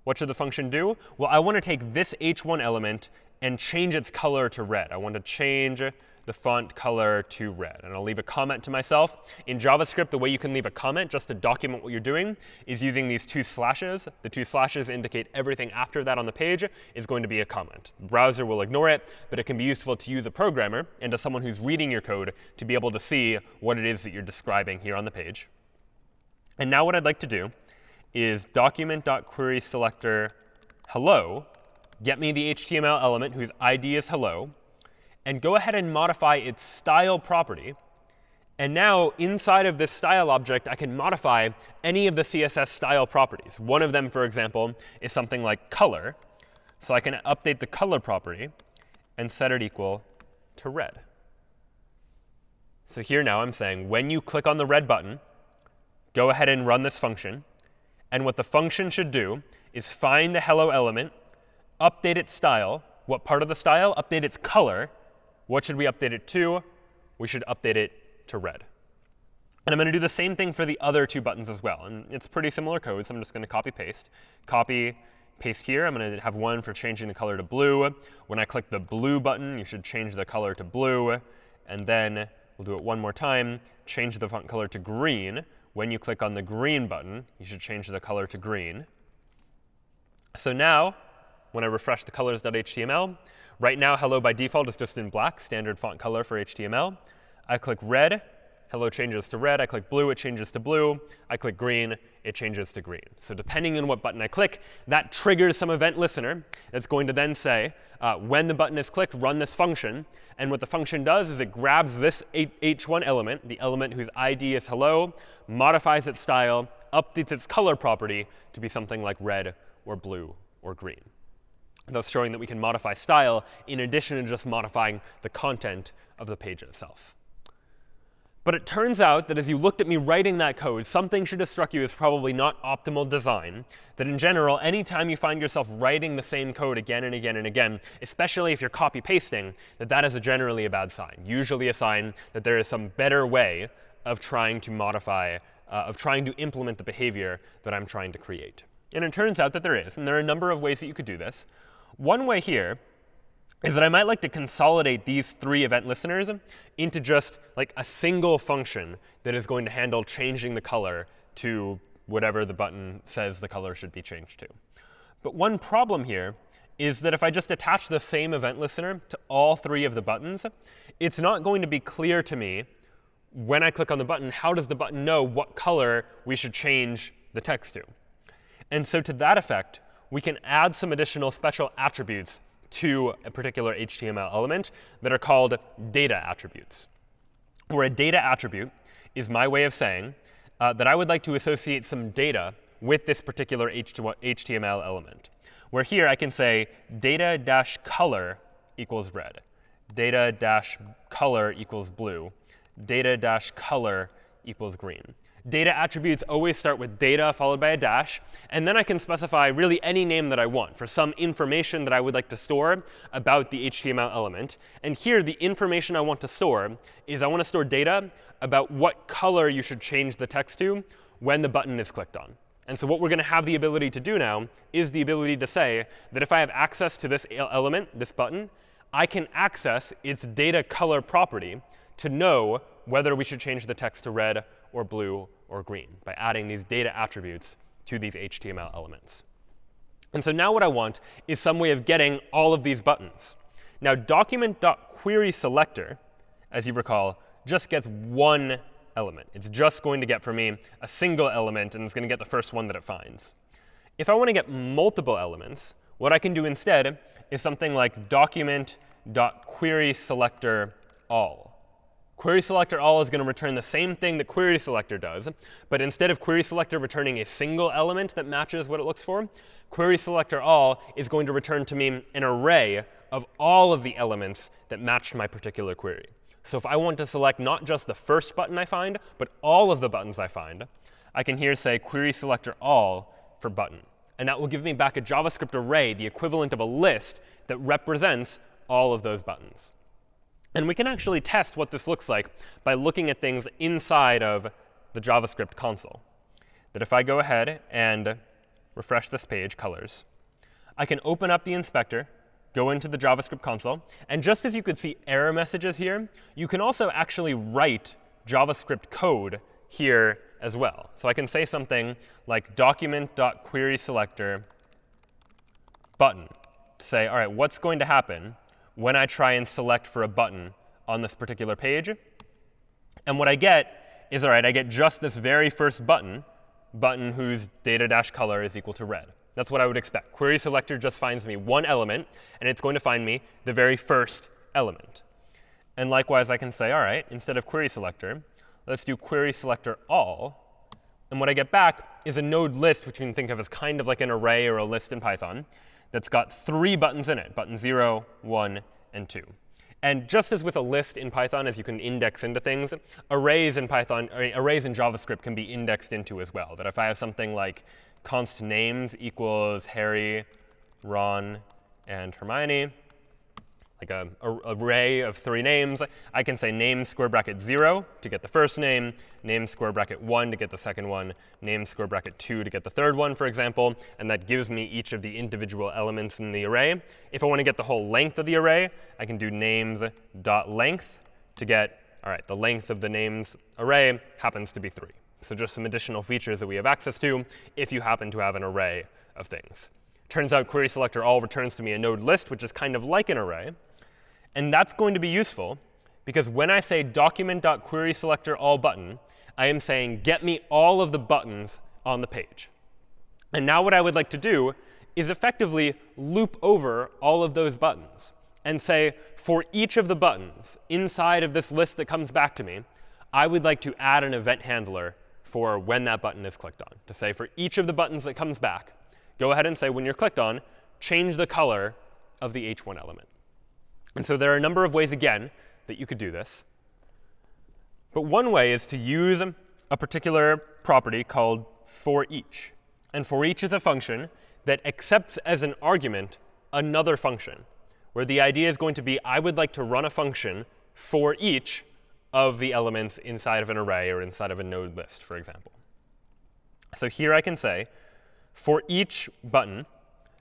What should the function do? Well, I want to take this h1 element and change its color to red. I want to change the font color to red. And I'll leave a comment to myself. In JavaScript, the way you can leave a comment just to document what you're doing is using these two slashes. The two slashes indicate everything after that on the page is going to be a comment. The browser will ignore it, but it can be useful to you, the programmer, and to someone who's reading your code to be able to see what it is that you're describing here on the page. And now what I'd like to do is document.querySelector hello, get me the HTML element whose ID is hello, and go ahead and modify its style property. And now, inside of this style object, I can modify any of the CSS style properties. One of them, for example, is something like color. So I can update the color property and set it equal to red. So here now I'm saying when you click on the red button, go ahead and run this function. And what the function should do is find the hello element, update its style. What part of the style? Update its color. What should we update it to? We should update it to red. And I'm going to do the same thing for the other two buttons as well. And it's pretty similar code, so I'm just going to copy paste. Copy, paste here. I'm going to have one for changing the color to blue. When I click the blue button, you should change the color to blue. And then we'll do it one more time. Change the font color to green. When you click on the green button, you should change the color to green. So now, when I refresh the colors.html, Right now, hello by default is just in black, standard font color for HTML. I click red, hello changes to red. I click blue, it changes to blue. I click green, it changes to green. So depending on what button I click, that triggers some event listener that's going to then say, uh, when the button is clicked, run this function. And what the function does is it grabs this h1 element, the element whose ID is hello, modifies its style, updates its color property to be something like red or blue or green thus showing that we can modify style in addition to just modifying the content of the page itself. But it turns out that as you looked at me writing that code, something should have struck you as probably not optimal design. That in general, anytime you find yourself writing the same code again and again and again, especially if you're copy pasting, that that is a generally a bad sign. Usually a sign that there is some better way of trying to modify, uh, of trying to implement the behavior that I'm trying to create. And it turns out that there is. And there are a number of ways that you could do this. One way here is that I might like to consolidate these three event listeners into just like a single function that is going to handle changing the color to whatever the button says the color should be changed to. But one problem here is that if I just attach the same event listener to all three of the buttons, it's not going to be clear to me when I click on the button, how does the button know what color we should change the text to? And so to that effect, we can add some additional special attributes to a particular HTML element that are called data attributes. Where a data attribute is my way of saying uh, that I would like to associate some data with this particular HTML element. Where here I can say data-color equals red, data-color equals blue, data-color equals green data attributes always start with data followed by a dash. And then I can specify really any name that I want for some information that I would like to store about the HTML element. And here, the information I want to store is I want to store data about what color you should change the text to when the button is clicked on. And so what we're going to have the ability to do now is the ability to say that if I have access to this element, this button, I can access its data color property to know whether we should change the text to red or blue or green by adding these data attributes to these HTML elements. And so now what I want is some way of getting all of these buttons. Now document.querySelector, as you recall, just gets one element. It's just going to get for me a single element, and it's going to get the first one that it finds. If I want to get multiple elements, what I can do instead is something like document.querySelector all. Query selector all is going to return the same thing that query selector does. But instead of query selector returning a single element that matches what it looks for, query selector all is going to return to me an array of all of the elements that matched my particular query. So if I want to select not just the first button I find, but all of the buttons I find, I can here say query selector all for button. And that will give me back a JavaScript array, the equivalent of a list, that represents all of those buttons. And we can actually test what this looks like by looking at things inside of the JavaScript console. That if I go ahead and refresh this page, colors, I can open up the inspector, go into the JavaScript console, and just as you could see error messages here, you can also actually write JavaScript code here as well. So I can say something like document.querySelector button to say, all right, what's going to happen when I try and select for a button on this particular page. And what I get is, all right, I get just this very first button, button whose data dash color is equal to red. That's what I would expect. Query selector just finds me one element, and it's going to find me the very first element. And likewise, I can say, all right, instead of query selector, let's do query selector all. And what I get back is a node list, which you can think of as kind of like an array or a list in Python that's got three buttons in it, button 0, 1, and 2. And just as with a list in Python, as you can index into things, arrays in Python, arrays in JavaScript can be indexed into as well. That if I have something like const names equals Harry, Ron, and Hermione, like a, a, array of three names, I can say name square bracket 0 to get the first name, name square bracket 1 to get the second one, name square bracket 2 to get the third one, for example. And that gives me each of the individual elements in the array. If I want to get the whole length of the array, I can do names dot length to get, all right, the length of the names array happens to be 3. So just some additional features that we have access to if you happen to have an array of things. Turns out query selector all returns to me a node list, which is kind of like an array. And that's going to be useful because when I say document.querySelector all button, I am saying get me all of the buttons on the page. And now what I would like to do is effectively loop over all of those buttons and say, for each of the buttons inside of this list that comes back to me, I would like to add an event handler for when that button is clicked on. To say for each of the buttons that comes back, go ahead and say when you're clicked on, change the color of the h1 element. And so there are a number of ways, again, that you could do this. But one way is to use a particular property called for each. And for each is a function that accepts as an argument another function, where the idea is going to be I would like to run a function for each of the elements inside of an array or inside of a node list, for example. So here I can say, for each button,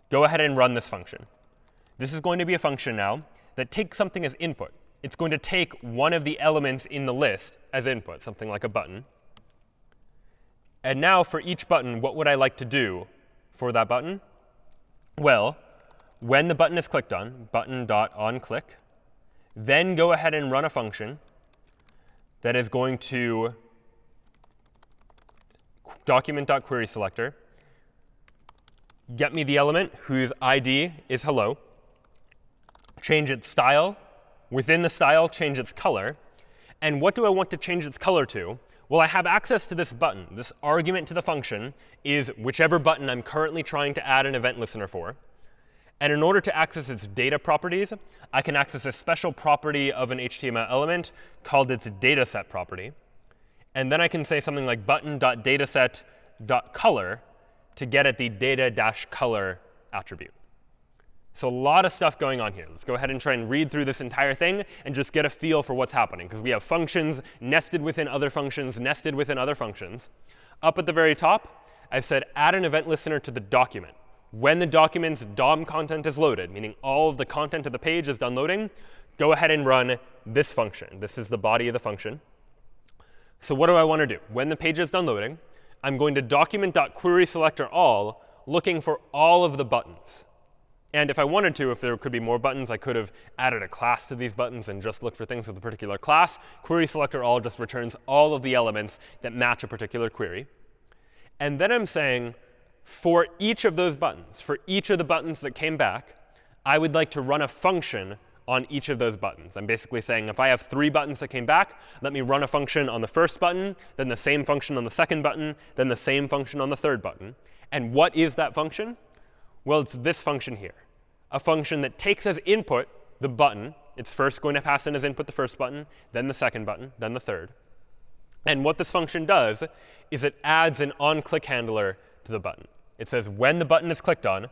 go ahead and run this function. This is going to be a function now that takes something as input. It's going to take one of the elements in the list as input, something like a button. And now for each button, what would I like to do for that button? Well, when the button is clicked on, button.onClick, then go ahead and run a function that is going to document.querySelector, get me the element whose ID is hello, change its style. Within the style, change its color. And what do I want to change its color to? Well, I have access to this button. This argument to the function is whichever button I'm currently trying to add an event listener for. And in order to access its data properties, I can access a special property of an HTML element called its dataset property. And then I can say something like button.dataset.color to get at the data-color attribute. So a lot of stuff going on here. Let's go ahead and try and read through this entire thing and just get a feel for what's happening. Because we have functions nested within other functions, nested within other functions. Up at the very top, I've said add an event listener to the document. When the document's DOM content is loaded, meaning all of the content of the page is done loading, go ahead and run this function. This is the body of the function. So what do I want to do? When the page is done loading, I'm going to document.querySelectorAll looking for all of the buttons. And if I wanted to, if there could be more buttons, I could have added a class to these buttons and just looked for things with a particular class. Query selector all just returns all of the elements that match a particular query. And then I'm saying, for each of those buttons, for each of the buttons that came back, I would like to run a function on each of those buttons. I'm basically saying if I have three buttons that came back, let me run a function on the first button, then the same function on the second button, then the same function on the third button. And what is that function? Well, it's this function here a function that takes as input the button. It's first going to pass in as input the first button, then the second button, then the third. And what this function does is it adds an onClick handler to the button. It says when the button is clicked on,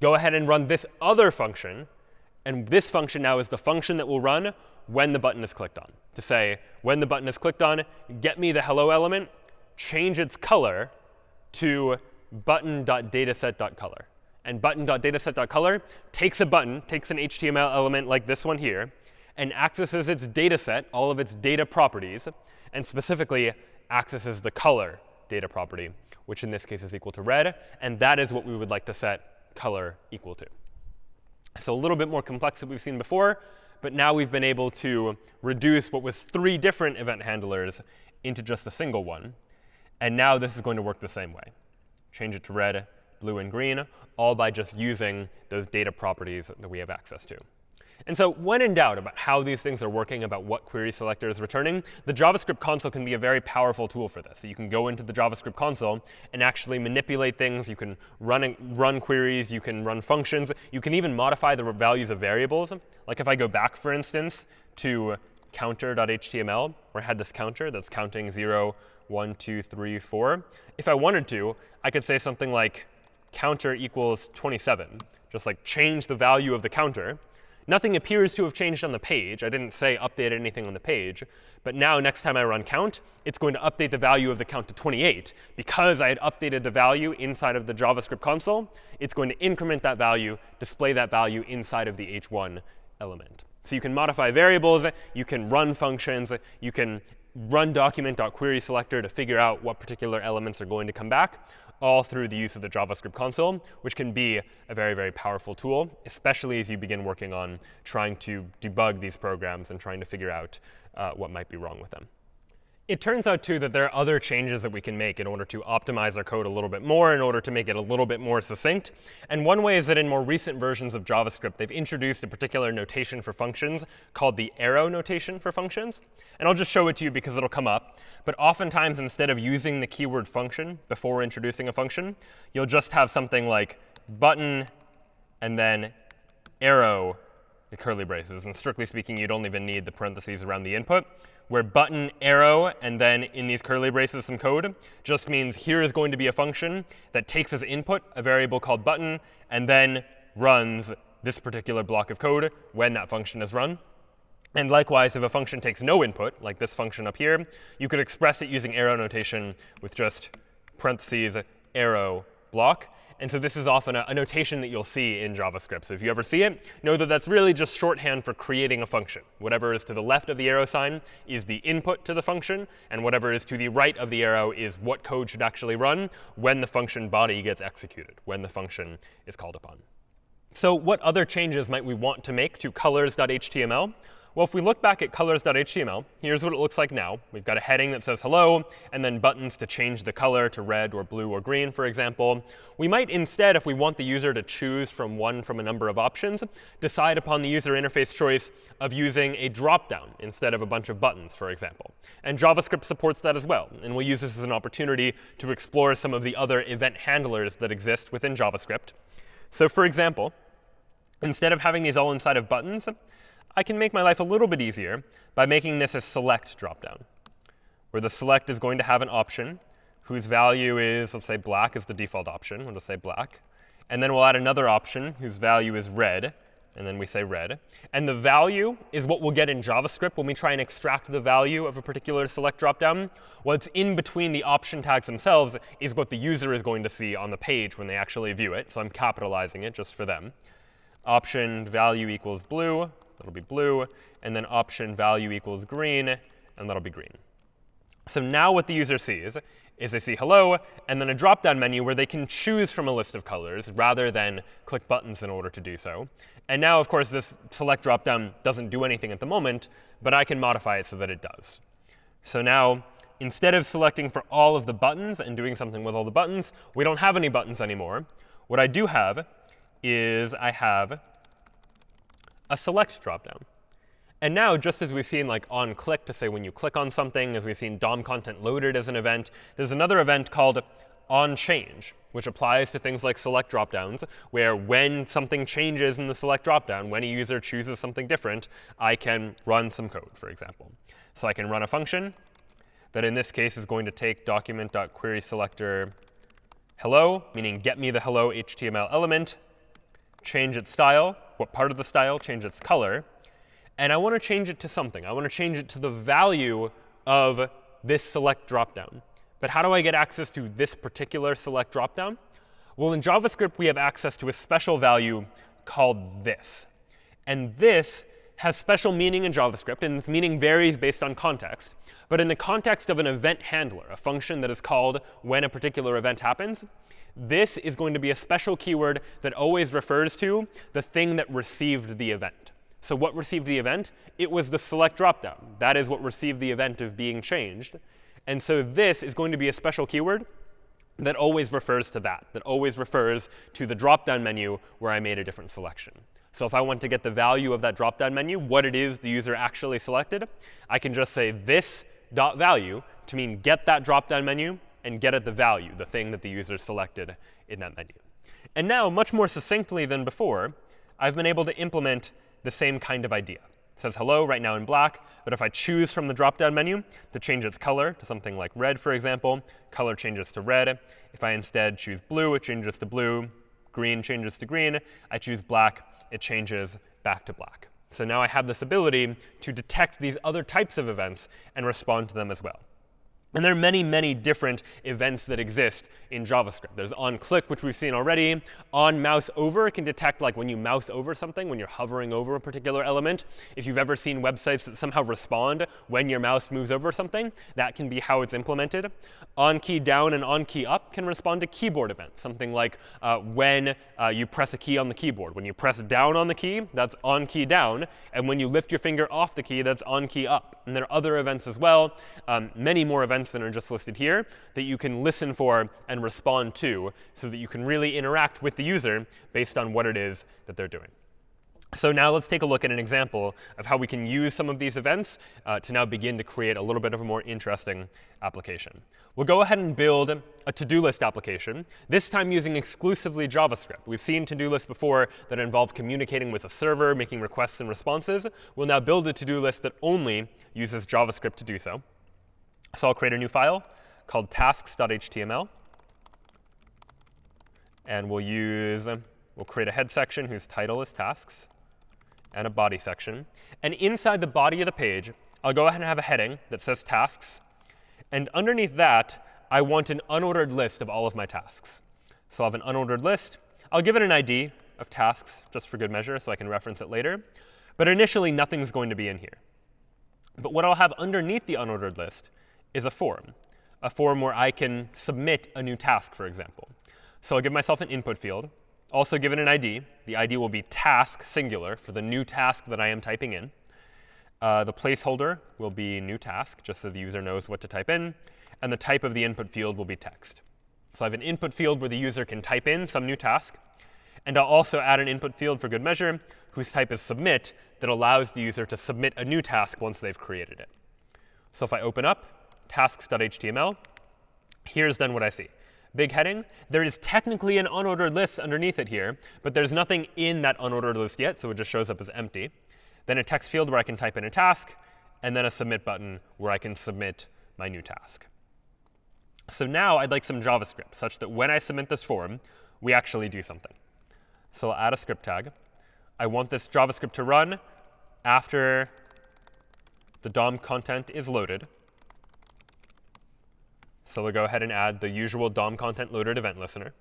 go ahead and run this other function And this function now is the function that will run when the button is clicked on. To say, when the button is clicked on, get me the hello element, change its color to button.dataset.color. And button.dataset.color takes a button, takes an HTML element like this one here, and accesses its dataset, all of its data properties, and specifically accesses the color data property, which in this case is equal to red. And that is what we would like to set color equal to. So a little bit more complex than we've seen before. But now we've been able to reduce what was three different event handlers into just a single one. And now this is going to work the same way. Change it to red, blue, and green, all by just using those data properties that we have access to. And so when in doubt about how these things are working, about what query selector is returning, the JavaScript console can be a very powerful tool for this. So you can go into the JavaScript console and actually manipulate things. You can run, run queries. You can run functions. You can even modify the values of variables. Like if I go back, for instance, to counter.html, where I had this counter that's counting 0, 1, 2, 3, 4. If I wanted to, I could say something like counter equals 27, just like change the value of the counter. Nothing appears to have changed on the page. I didn't say update anything on the page. But now next time I run count, it's going to update the value of the count to 28. Because I had updated the value inside of the JavaScript console, it's going to increment that value, display that value inside of the h1 element. So you can modify variables. You can run functions. You can run document.querySelector to figure out what particular elements are going to come back all through the use of the JavaScript console, which can be a very, very powerful tool, especially as you begin working on trying to debug these programs and trying to figure out uh, what might be wrong with them. It turns out, too, that there are other changes that we can make in order to optimize our code a little bit more, in order to make it a little bit more succinct. And one way is that in more recent versions of JavaScript, they've introduced a particular notation for functions called the arrow notation for functions. And I'll just show it to you because it'll come up. But oftentimes, instead of using the keyword function before introducing a function, you'll just have something like button and then arrow, the curly braces. And strictly speaking, you don't even need the parentheses around the input where button, arrow, and then in these curly braces some code just means here is going to be a function that takes as input a variable called button and then runs this particular block of code when that function is run. And likewise, if a function takes no input, like this function up here, you could express it using arrow notation with just parentheses arrow block. And so this is often a, a, notation that you'll see in JavaScript. So if you ever see it, know that that's really just shorthand for creating a function. Whatever is to the left of the arrow sign is the input to the function. And whatever is to the right of the arrow is what code should actually run when the function body gets executed, when the function is called upon. So what other changes might we want to make to colors.html? Well, if we look back at colors.html, here's what it looks like now. We've got a heading that says hello, and then buttons to change the color to red or blue or green, for example. We might instead, if we want the user to choose from one from a number of options, decide upon the user interface choice of using a dropdown instead of a bunch of buttons, for example. And JavaScript supports that as well. And we'll use this as an opportunity to explore some of the other event handlers that exist within JavaScript. So for example, instead of having these all inside of buttons, I can make my life a little bit easier by making this a select dropdown, where the select is going to have an option whose value is, let's say, black is the default option. We'll just say black. And then we'll add another option whose value is red. And then we say red. And the value is what we'll get in JavaScript when we try and extract the value of a particular select dropdown. What's in between the option tags themselves is what the user is going to see on the page when they actually view it. So I'm capitalizing it just for them. Option value equals blue that'll be blue. And then option value equals green, and that'll be green. So now what the user sees is they see hello, and then a drop-down menu where they can choose from a list of colors rather than click buttons in order to do so. And now, of course, this select drop-down doesn't do anything at the moment, but I can modify it so that it does. So now, instead of selecting for all of the buttons and doing something with all the buttons, we don't have any buttons anymore. What I do have is I have a select dropdown. And now, just as we've seen like on click to say when you click on something, as we've seen DOM content loaded as an event, there's another event called on change, which applies to things like select dropdowns, where when something changes in the select dropdown, when a user chooses something different, I can run some code, for example. So I can run a function that in this case is going to take document.querySelector hello, meaning get me the hello HTML element, change its style what part of the style, change its color. And I want to change it to something. I want to change it to the value of this select dropdown. But how do I get access to this particular select dropdown? Well, in JavaScript, we have access to a special value called this. And this has special meaning in JavaScript, and this meaning varies based on context. But in the context of an event handler, a function that is called when a particular event happens, this is going to be a special keyword that always refers to the thing that received the event. So what received the event? It was the select dropdown. That is what received the event of being changed. And so this is going to be a special keyword that always refers to that, that always refers to the dropdown menu where I made a different selection. So if I want to get the value of that dropdown menu, what it is the user actually selected, I can just say this dot value to mean get that dropdown menu and get at the value, the thing that the user selected in that menu. And now, much more succinctly than before, I've been able to implement the same kind of idea. It says hello right now in black, but if I choose from the drop-down menu to change its color to something like red, for example, color changes to red. If I instead choose blue, it changes to blue. Green changes to green. I choose black, it changes back to black. So now I have this ability to detect these other types of events and respond to them as well. And there are many, many different events that exist in JavaScript. There's onClick, which we've seen already. On mouse over can detect like when you mouse over something, when you're hovering over a particular element. If you've ever seen websites that somehow respond when your mouse moves over something, that can be how it's implemented. On key down and on key up can respond to keyboard events, something like uh, when uh, you press a key on the keyboard. When you press down on the key, that's on key down. And when you lift your finger off the key, that's on key up. And there are other events as well, um, many more events that are just listed here that you can listen for and respond to so that you can really interact with the user based on what it is that they're doing. So now let's take a look at an example of how we can use some of these events uh, to now begin to create a little bit of a more interesting application. We'll go ahead and build a to-do list application, this time using exclusively JavaScript. We've seen to-do lists before that involve communicating with a server, making requests and responses. We'll now build a to-do list that only uses JavaScript to do so. So I'll create a new file called tasks.html. And we'll use, um, we'll create a head section whose title is tasks, and a body section. And inside the body of the page, I'll go ahead and have a heading that says tasks. And underneath that, I want an unordered list of all of my tasks. So I'll have an unordered list. I'll give it an ID of tasks, just for good measure, so I can reference it later. But initially, nothing's going to be in here. But what I'll have underneath the unordered list is a form, a form where I can submit a new task, for example. So I'll give myself an input field, also given an ID. The ID will be task singular for the new task that I am typing in. Uh, the placeholder will be new task, just so the user knows what to type in. And the type of the input field will be text. So I have an input field where the user can type in some new task. And I'll also add an input field for good measure, whose type is submit, that allows the user to submit a new task once they've created it. So if I open up, tasks.html. Here's then what I see. Big heading. There is technically an unordered list underneath it here, but there's nothing in that unordered list yet, so it just shows up as empty. Then a text field where I can type in a task, and then a submit button where I can submit my new task. So now I'd like some JavaScript, such that when I submit this form, we actually do something. So I'll add a script tag. I want this JavaScript to run after the DOM content is loaded. So we'll go ahead and add the usual DOM content loaded event listener.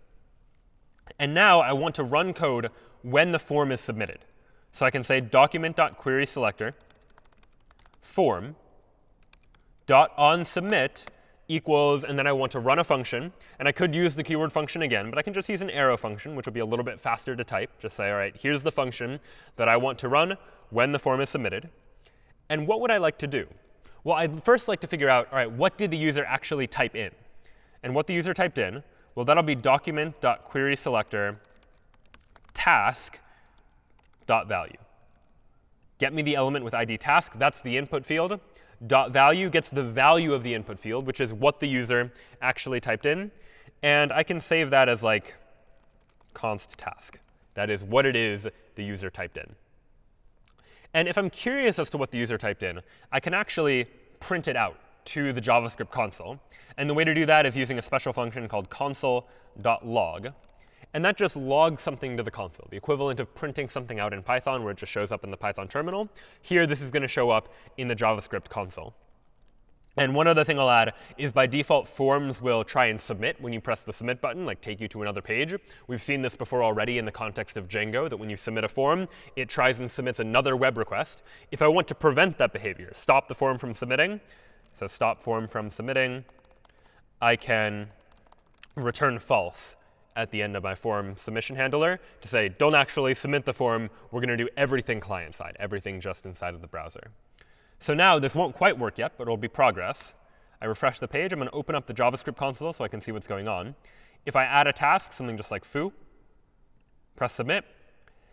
And now I want to run code when the form is submitted. So I can say document.querySelector form dot on submit equals, and then I want to run a function. And I could use the keyword function again, but I can just use an arrow function, which will be a little bit faster to type. Just say, all right, here's the function that I want to run when the form is submitted. And what would I like to do? Well, I'd first like to figure out, all right, what did the user actually type in? And what the user typed in, well, that'll be document.querySelector task.value. Get me the element with ID task. That's the input field. Dot value gets the value of the input field, which is what the user actually typed in. And I can save that as like const task. That is what it is the user typed in. And if I'm curious as to what the user typed in, I can actually print it out to the JavaScript console. And the way to do that is using a special function called console.log. And that just logs something to the console, the equivalent of printing something out in Python where it just shows up in the Python terminal. Here, this is going to show up in the JavaScript console. And one other thing I'll add is by default, forms will try and submit when you press the submit button, like take you to another page. We've seen this before already in the context of Django, that when you submit a form, it tries and submits another web request. If I want to prevent that behavior, stop the form from submitting, so stop form from submitting, I can return false at the end of my form submission handler to say, don't actually submit the form. We're going to do everything client-side, everything just inside of the browser. So now this won't quite work yet, but it'll be progress. I refresh the page. I'm going to open up the JavaScript console so I can see what's going on. If I add a task, something just like foo, press submit,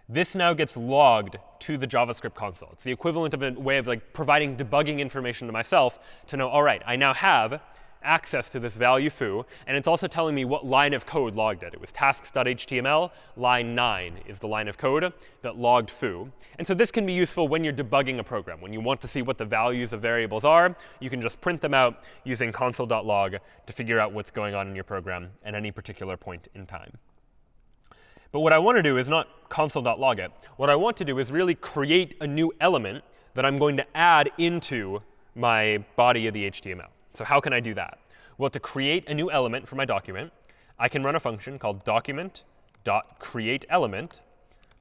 this now gets logged to the JavaScript console. It's the equivalent of a way of like providing debugging information to myself to know, all right, I now have access to this value foo. And it's also telling me what line of code logged it. It was tasks.html. Line 9 is the line of code that logged foo. And so this can be useful when you're debugging a program. When you want to see what the values of variables are, you can just print them out using console.log to figure out what's going on in your program at any particular point in time. But what I want to do is not console.log it. What I want to do is really create a new element that I'm going to add into my body of the HTML. So how can I do that? Well, to create a new element for my document, I can run a function called document.createElement,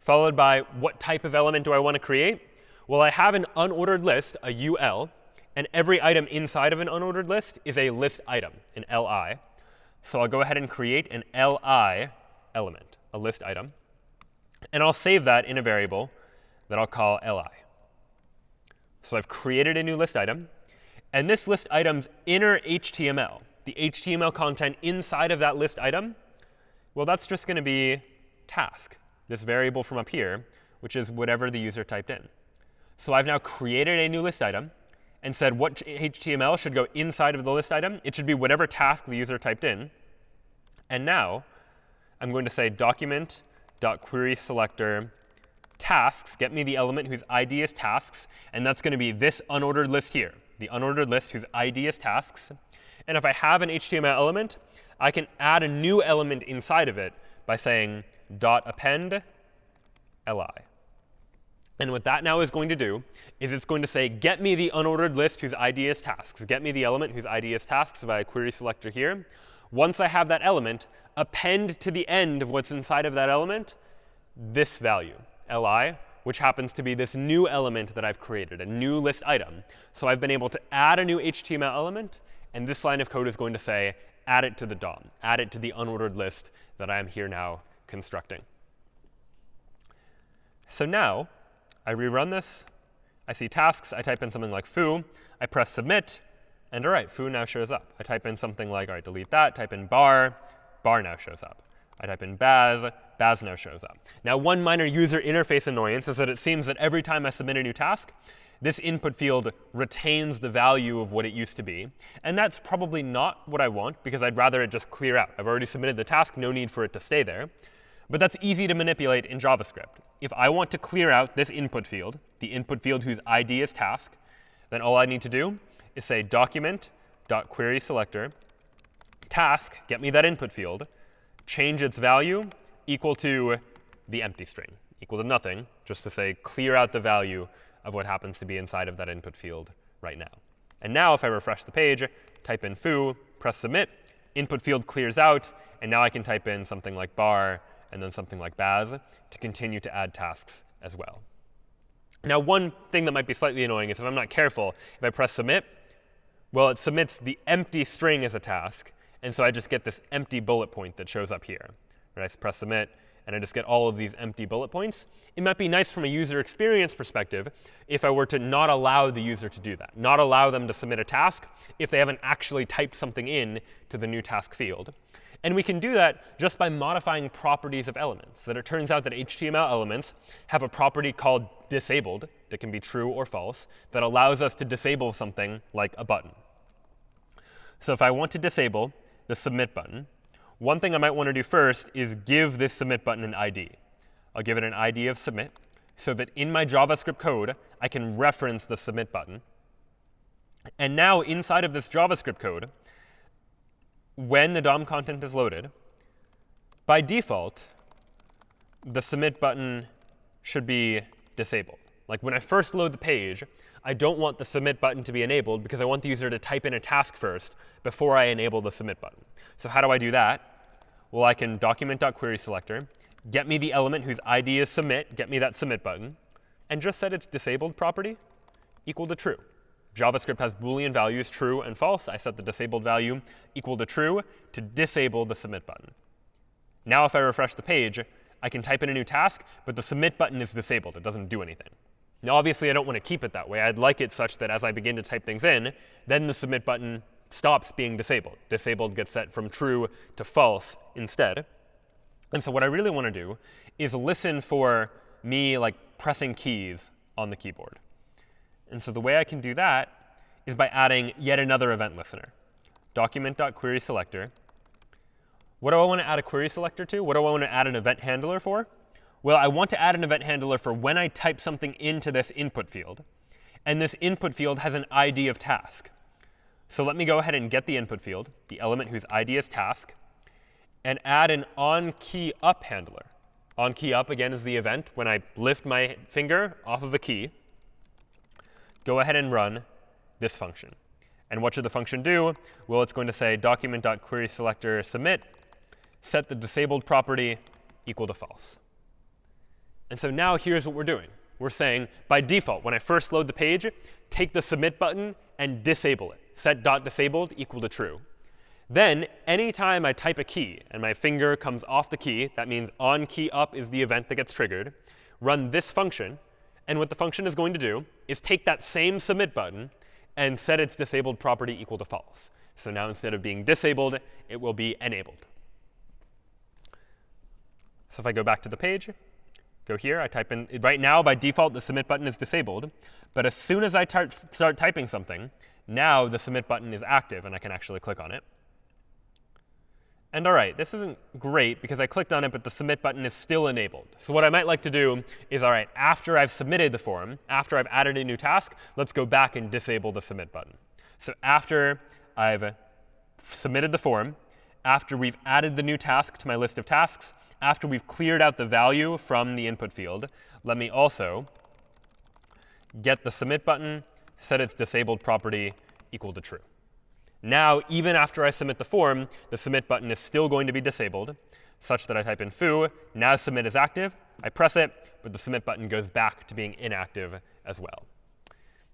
followed by what type of element do I want to create? Well, I have an unordered list, a UL, and every item inside of an unordered list is a list item, an li. So I'll go ahead and create an li element, a list item. And I'll save that in a variable that I'll call li. So I've created a new list item. And this list item's inner HTML, the HTML content inside of that list item, well, that's just going to be task, this variable from up here, which is whatever the user typed in. So I've now created a new list item and said what HTML should go inside of the list item. It should be whatever task the user typed in. And now I'm going to say document.querySelector tasks, get me the element whose ID is tasks. And that's going to be this unordered list here the unordered list whose ID is tasks. And if I have an HTML element, I can add a new element inside of it by saying dot append li. And what that now is going to do is it's going to say, get me the unordered list whose ID is tasks. Get me the element whose ID is tasks via query selector here. Once I have that element, append to the end of what's inside of that element this value, li, which happens to be this new element that I've created, a new list item. So I've been able to add a new HTML element. And this line of code is going to say, add it to the DOM, add it to the unordered list that I am here now constructing. So now I rerun this. I see tasks. I type in something like foo. I press submit. And all right, foo now shows up. I type in something like, all right, delete that. Type in bar. Bar now shows up. I type in Baz, Baz now shows up. Now, one minor user interface annoyance is that it seems that every time I submit a new task, this input field retains the value of what it used to be. And that's probably not what I want, because I'd rather it just clear out. I've already submitted the task, no need for it to stay there. But that's easy to manipulate in JavaScript. If I want to clear out this input field, the input field whose ID is task, then all I need to do is say document.querySelector task, get me that input field, change its value equal to the empty string, equal to nothing, just to say clear out the value of what happens to be inside of that input field right now. And now if I refresh the page, type in foo, press submit, input field clears out, and now I can type in something like bar and then something like baz to continue to add tasks as well. Now, one thing that might be slightly annoying is if I'm not careful, if I press submit, well, it submits the empty string as a task, and so I just get this empty bullet point that shows up here. Right? I press submit, and I just get all of these empty bullet points. It might be nice from a user experience perspective if I were to not allow the user to do that, not allow them to submit a task if they haven't actually typed something in to the new task field. And we can do that just by modifying properties of elements. That it turns out that HTML elements have a property called disabled that can be true or false that allows us to disable something like a button. So if I want to disable the submit button, one thing I might want to do first is give this submit button an ID. I'll give it an ID of submit so that in my JavaScript code, I can reference the submit button. And now inside of this JavaScript code, when the DOM content is loaded, by default, the submit button should be disabled. Like when I first load the page, I don't want the submit button to be enabled because I want the user to type in a task first before I enable the submit button. So how do I do that? Well, I can document.querySelector, get me the element whose ID is submit, get me that submit button, and just set its disabled property equal to true. JavaScript has Boolean values true and false. I set the disabled value equal to true to disable the submit button. Now if I refresh the page, I can type in a new task, but the submit button is disabled. It doesn't do anything. Now, obviously, I don't want to keep it that way. I'd like it such that as I begin to type things in, then the submit button stops being disabled. Disabled gets set from true to false instead. And so what I really want to do is listen for me like pressing keys on the keyboard. And so the way I can do that is by adding yet another event listener. Document.querySelector. What do I want to add a query selector to? What do I want to add an event handler for? Well, I want to add an event handler for when I type something into this input field. And this input field has an ID of task. So let me go ahead and get the input field, the element whose ID is task, and add an onKeyUp handler. OnKeyUp, again, is the event when I lift my finger off of a key. Go ahead and run this function. And what should the function do? Well, it's going to say document.querySelector submit, set the disabled property equal to false. And so now here's what we're doing. We're saying, by default, when I first load the page, take the submit button and disable it. Set dot disabled equal to true. Then, anytime I type a key and my finger comes off the key, that means on key up is the event that gets triggered, run this function. And what the function is going to do is take that same submit button and set its disabled property equal to false. So now instead of being disabled, it will be enabled. So if I go back to the page, go here. I type in, right now, by default, the submit button is disabled. But as soon as I start typing something, now the submit button is active, and I can actually click on it. And all right, this isn't great because I clicked on it, but the submit button is still enabled. So what I might like to do is, all right, after I've submitted the form, after I've added a new task, let's go back and disable the submit button. So after I've submitted the form, after we've added the new task to my list of tasks, after we've cleared out the value from the input field, let me also get the submit button, set its disabled property equal to true. Now, even after I submit the form, the submit button is still going to be disabled, such that I type in foo, now submit is active. I press it, but the submit button goes back to being inactive as well.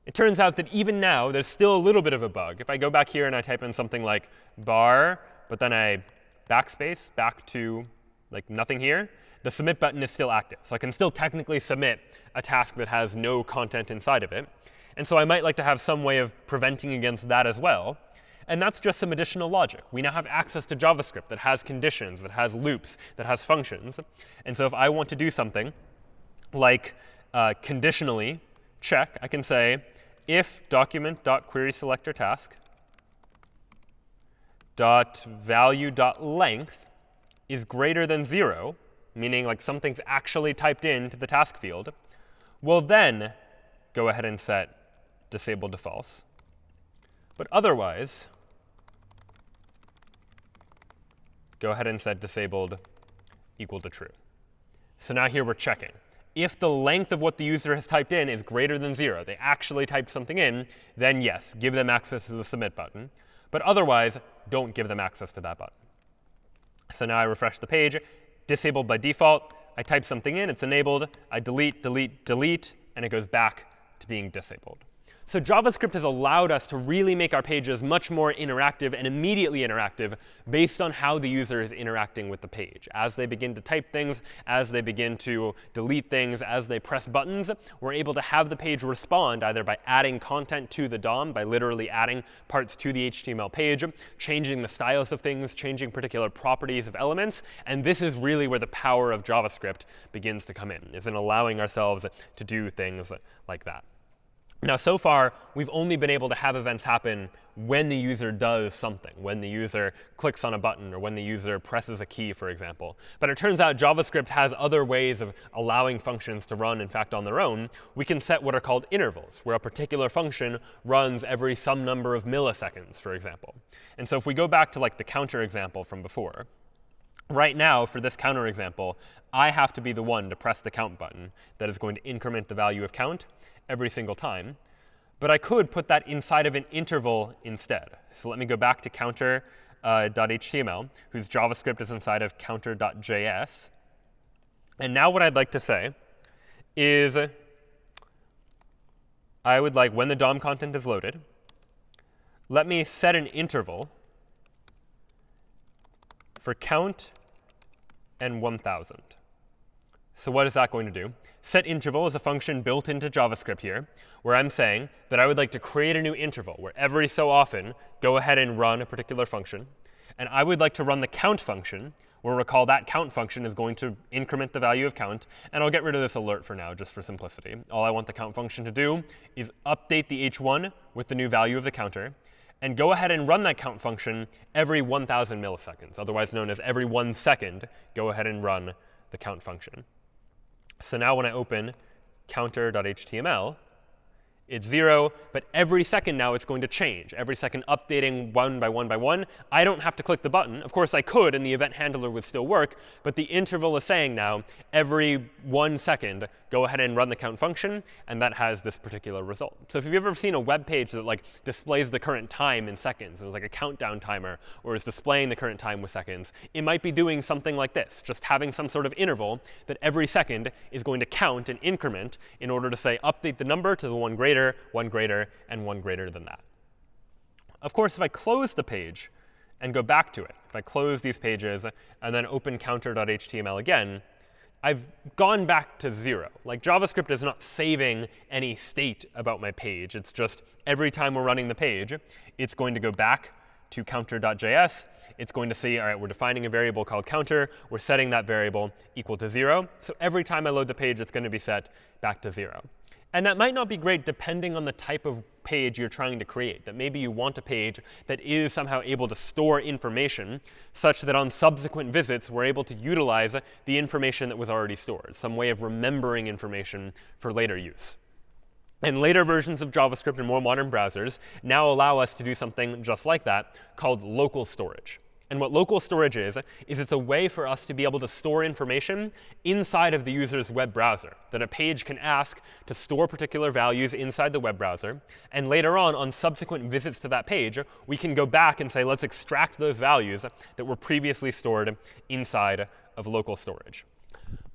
It turns out that even now, there's still a little bit of a bug. If I go back here and I type in something like bar, but then I backspace back to like nothing here, the submit button is still active. So I can still technically submit a task that has no content inside of it. And so I might like to have some way of preventing against that as well. And that's just some additional logic. We now have access to JavaScript that has conditions, that has loops, that has functions. And so if I want to do something like uh, conditionally check, I can say if document.querySelectorTask dot value dot length is greater than 0, meaning like something's actually typed into the task field, we'll then go ahead and set disabled to false. But otherwise, go ahead and set disabled equal to true. So now here we're checking. If the length of what the user has typed in is greater than 0, they actually typed something in, then yes, give them access to the submit button. But otherwise, don't give them access to that button. So now I refresh the page, disabled by default. I type something in, it's enabled. I delete, delete, delete, and it goes back to being disabled. So JavaScript has allowed us to really make our pages much more interactive and immediately interactive based on how the user is interacting with the page. As they begin to type things, as they begin to delete things, as they press buttons, we're able to have the page respond either by adding content to the DOM, by literally adding parts to the HTML page, changing the styles of things, changing particular properties of elements. And this is really where the power of JavaScript begins to come in, is in allowing ourselves to do things like that. Now, so far, we've only been able to have events happen when the user does something, when the user clicks on a button or when the user presses a key, for example. But it turns out JavaScript has other ways of allowing functions to run, in fact, on their own. We can set what are called intervals, where a particular function runs every some number of milliseconds, for example. And so if we go back to like the counter example from before, right now, for this counter example, I have to be the one to press the count button that is going to increment the value of count every single time. But I could put that inside of an interval instead. So let me go back to counter.html, uh, whose JavaScript is inside of counter.js. And now what I'd like to say is I would like, when the DOM content is loaded, let me set an interval for count and 1,000. So what is that going to do? SetInterval is a function built into JavaScript here, where I'm saying that I would like to create a new interval where every so often go ahead and run a particular function. And I would like to run the count function, where recall that count function is going to increment the value of count. And I'll get rid of this alert for now, just for simplicity. All I want the count function to do is update the h1 with the new value of the counter and go ahead and run that count function every 1,000 milliseconds, otherwise known as every one second, go ahead and run the count function. So now when I open counter.html, it's 0, but every second now it's going to change. Every second updating one by one by one. I don't have to click the button. Of course, I could, and the event handler would still work. But the interval is saying now, every one second, go ahead and run the count function, and that has this particular result. So if you've ever seen a web page that like displays the current time in seconds, and it's like a countdown timer, or is displaying the current time with seconds, it might be doing something like this, just having some sort of interval that every second is going to count and increment in order to say update the number to the one greater greater, 1 greater, and 1 greater than that. Of course, if I close the page and go back to it, if I close these pages and then open counter.html again, I've gone back to 0. Like JavaScript is not saving any state about my page. It's just every time we're running the page, it's going to go back to counter.js. It's going to see, all right, we're defining a variable called counter. We're setting that variable equal to 0. So every time I load the page, it's going to be set back to 0. And that might not be great depending on the type of page you're trying to create. That maybe you want a page that is somehow able to store information such that on subsequent visits, we're able to utilize the information that was already stored, some way of remembering information for later use. And later versions of JavaScript and more modern browsers now allow us to do something just like that called local storage. And what local storage is, is it's a way for us to be able to store information inside of the user's web browser, that a page can ask to store particular values inside the web browser. And later on, on subsequent visits to that page, we can go back and say, let's extract those values that were previously stored inside of local storage.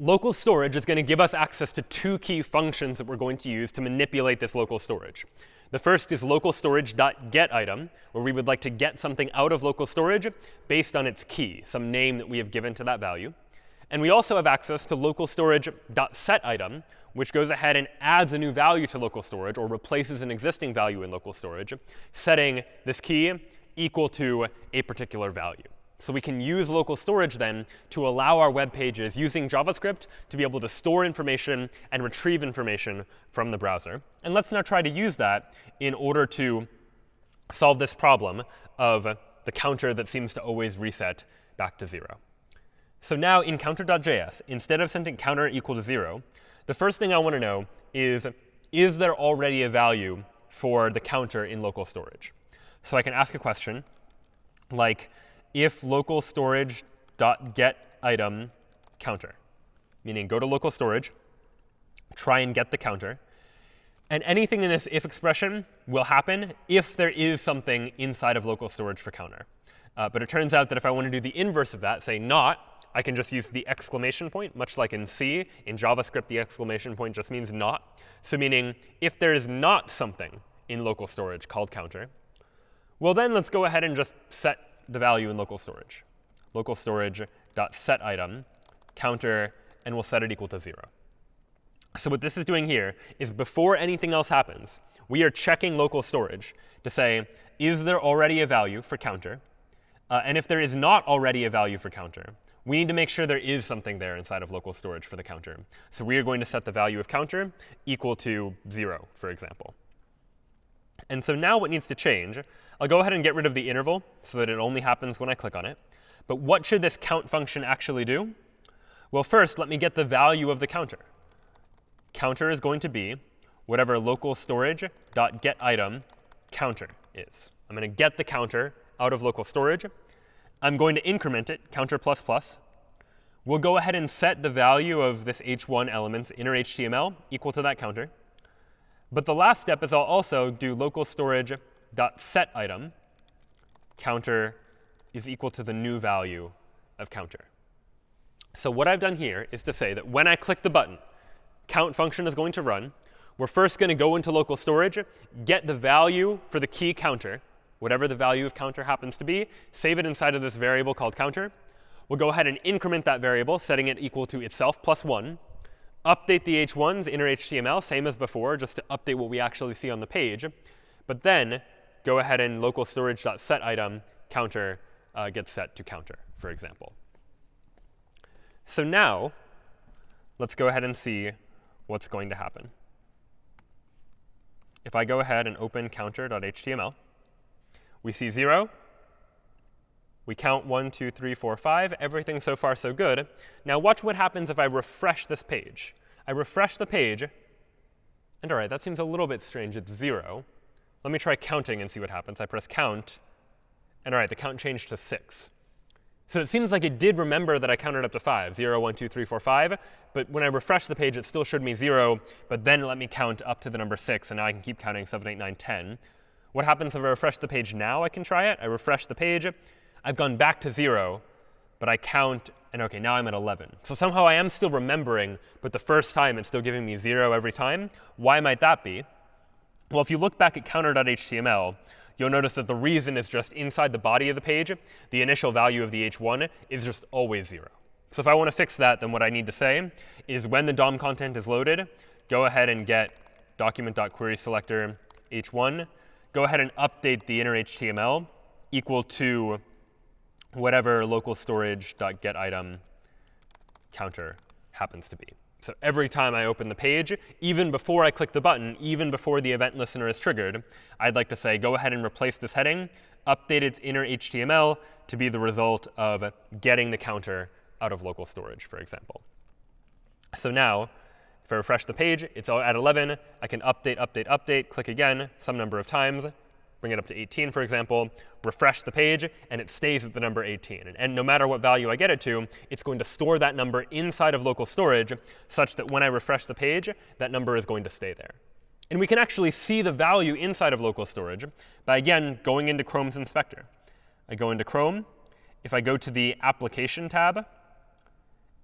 Local storage is going to give us access to two key functions that we're going to use to manipulate this local storage. The first is local storage.getItem, where we would like to get something out of local storage based on its key, some name that we have given to that value. And we also have access to local storage.setItem, which goes ahead and adds a new value to local storage or replaces an existing value in local storage, setting this key equal to a particular value. So we can use local storage then to allow our web pages using JavaScript to be able to store information and retrieve information from the browser. And let's now try to use that in order to solve this problem of the counter that seems to always reset back to 0. So now in counter.js, instead of sending counter equal to 0, the first thing I want to know is, is there already a value for the counter in local storage? So I can ask a question like, if local storage dot get item counter, meaning go to local storage, try and get the counter. And anything in this if expression will happen if there is something inside of local storage for counter. Uh, but it turns out that if I want to do the inverse of that, say not, I can just use the exclamation point, much like in C. In JavaScript, the exclamation point just means not. So meaning if there is not something in local storage called counter, well, then let's go ahead and just set the value in local storage. Local storage dot set item counter, and we'll set it equal to 0. So what this is doing here is before anything else happens, we are checking local storage to say, is there already a value for counter? Uh, and if there is not already a value for counter, we need to make sure there is something there inside of local storage for the counter. So we are going to set the value of counter equal to 0, for example. And so now what needs to change, I'll go ahead and get rid of the interval so that it only happens when I click on it. But what should this count function actually do? Well, first, let me get the value of the counter. Counter is going to be whatever local storage dot get item counter is. I'm going to get the counter out of local storage. I'm going to increment it, counter plus plus, We'll go ahead and set the value of this h1 element's inner HTML equal to that counter. But the last step is I'll also do local storage dot set item counter is equal to the new value of counter. So what I've done here is to say that when I click the button, count function is going to run. We're first going to go into local storage, get the value for the key counter, whatever the value of counter happens to be, save it inside of this variable called counter. We'll go ahead and increment that variable, setting it equal to itself plus 1. Update the h1's inner HTML, same as before, just to update what we actually see on the page. But then go ahead and local storage.set item counter uh, gets set to counter, for example. So now, let's go ahead and see what's going to happen. If I go ahead and open counter.html, we see 0. We count 1, 2, 3, 4, 5. Everything so far so good. Now watch what happens if I refresh this page. I refresh the page, and all right, that seems a little bit strange. It's 0. Let me try counting and see what happens. I press count, and all right, the count changed to 6. So it seems like it did remember that I counted up to 5, 0, 1, 2, 3, 4, 5. But when I refresh the page, it still showed me 0, but then let me count up to the number 6. And now I can keep counting 7, 8, 9, 10. What happens if I refresh the page now? I can try it. I refresh the page. I've gone back to 0, but I count, and OK, now I'm at 11. So somehow I am still remembering, but the first time it's still giving me 0 every time. Why might that be? Well, if you look back at counter.html, you'll notice that the reason is just inside the body of the page, the initial value of the h1 is just always 0. So if I want to fix that, then what I need to say is when the DOM content is loaded, go ahead and get document.querySelector h1. Go ahead and update the inner HTML equal to whatever local storage.getItem counter happens to be. So every time I open the page, even before I click the button, even before the event listener is triggered, I'd like to say, go ahead and replace this heading, update its inner HTML to be the result of getting the counter out of local storage, for example. So now, if I refresh the page, it's at 11. I can update, update, update, click again some number of times bring it up to 18, for example, refresh the page, and it stays at the number 18. And, and, no matter what value I get it to, it's going to store that number inside of local storage such that when I refresh the page, that number is going to stay there. And we can actually see the value inside of local storage by, again, going into Chrome's inspector. I go into Chrome. If I go to the Application tab,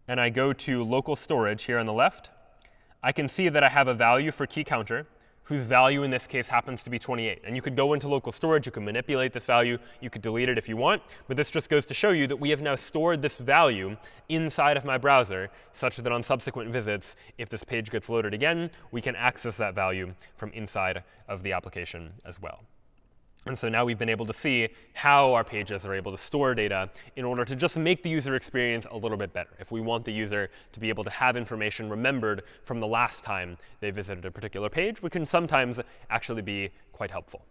and I go to local storage here on the left, I can see that I have a value for key counter whose value in this case happens to be 28. And you could go into local storage. You could manipulate this value. You could delete it if you want. But this just goes to show you that we have now stored this value inside of my browser such that on subsequent visits, if this page gets loaded again, we can access that value from inside of the application as well. And so now we've been able to see how our pages are able to store data in order to just make the user experience a little bit better. If we want the user to be able to have information remembered from the last time they visited a particular page, we can sometimes actually be quite helpful.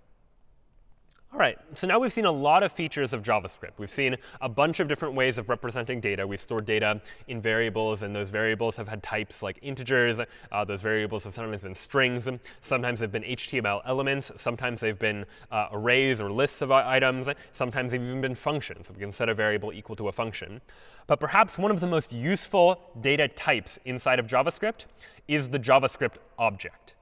All right, so now we've seen a lot of features of JavaScript. We've seen a bunch of different ways of representing data. We've stored data in variables, and those variables have had types like integers. Uh, those variables have sometimes been strings. Sometimes they've been HTML elements. Sometimes they've been uh, arrays or lists of items. Sometimes they've even been functions. We can set a variable equal to a function. But perhaps one of the most useful data types inside of JavaScript is the JavaScript object.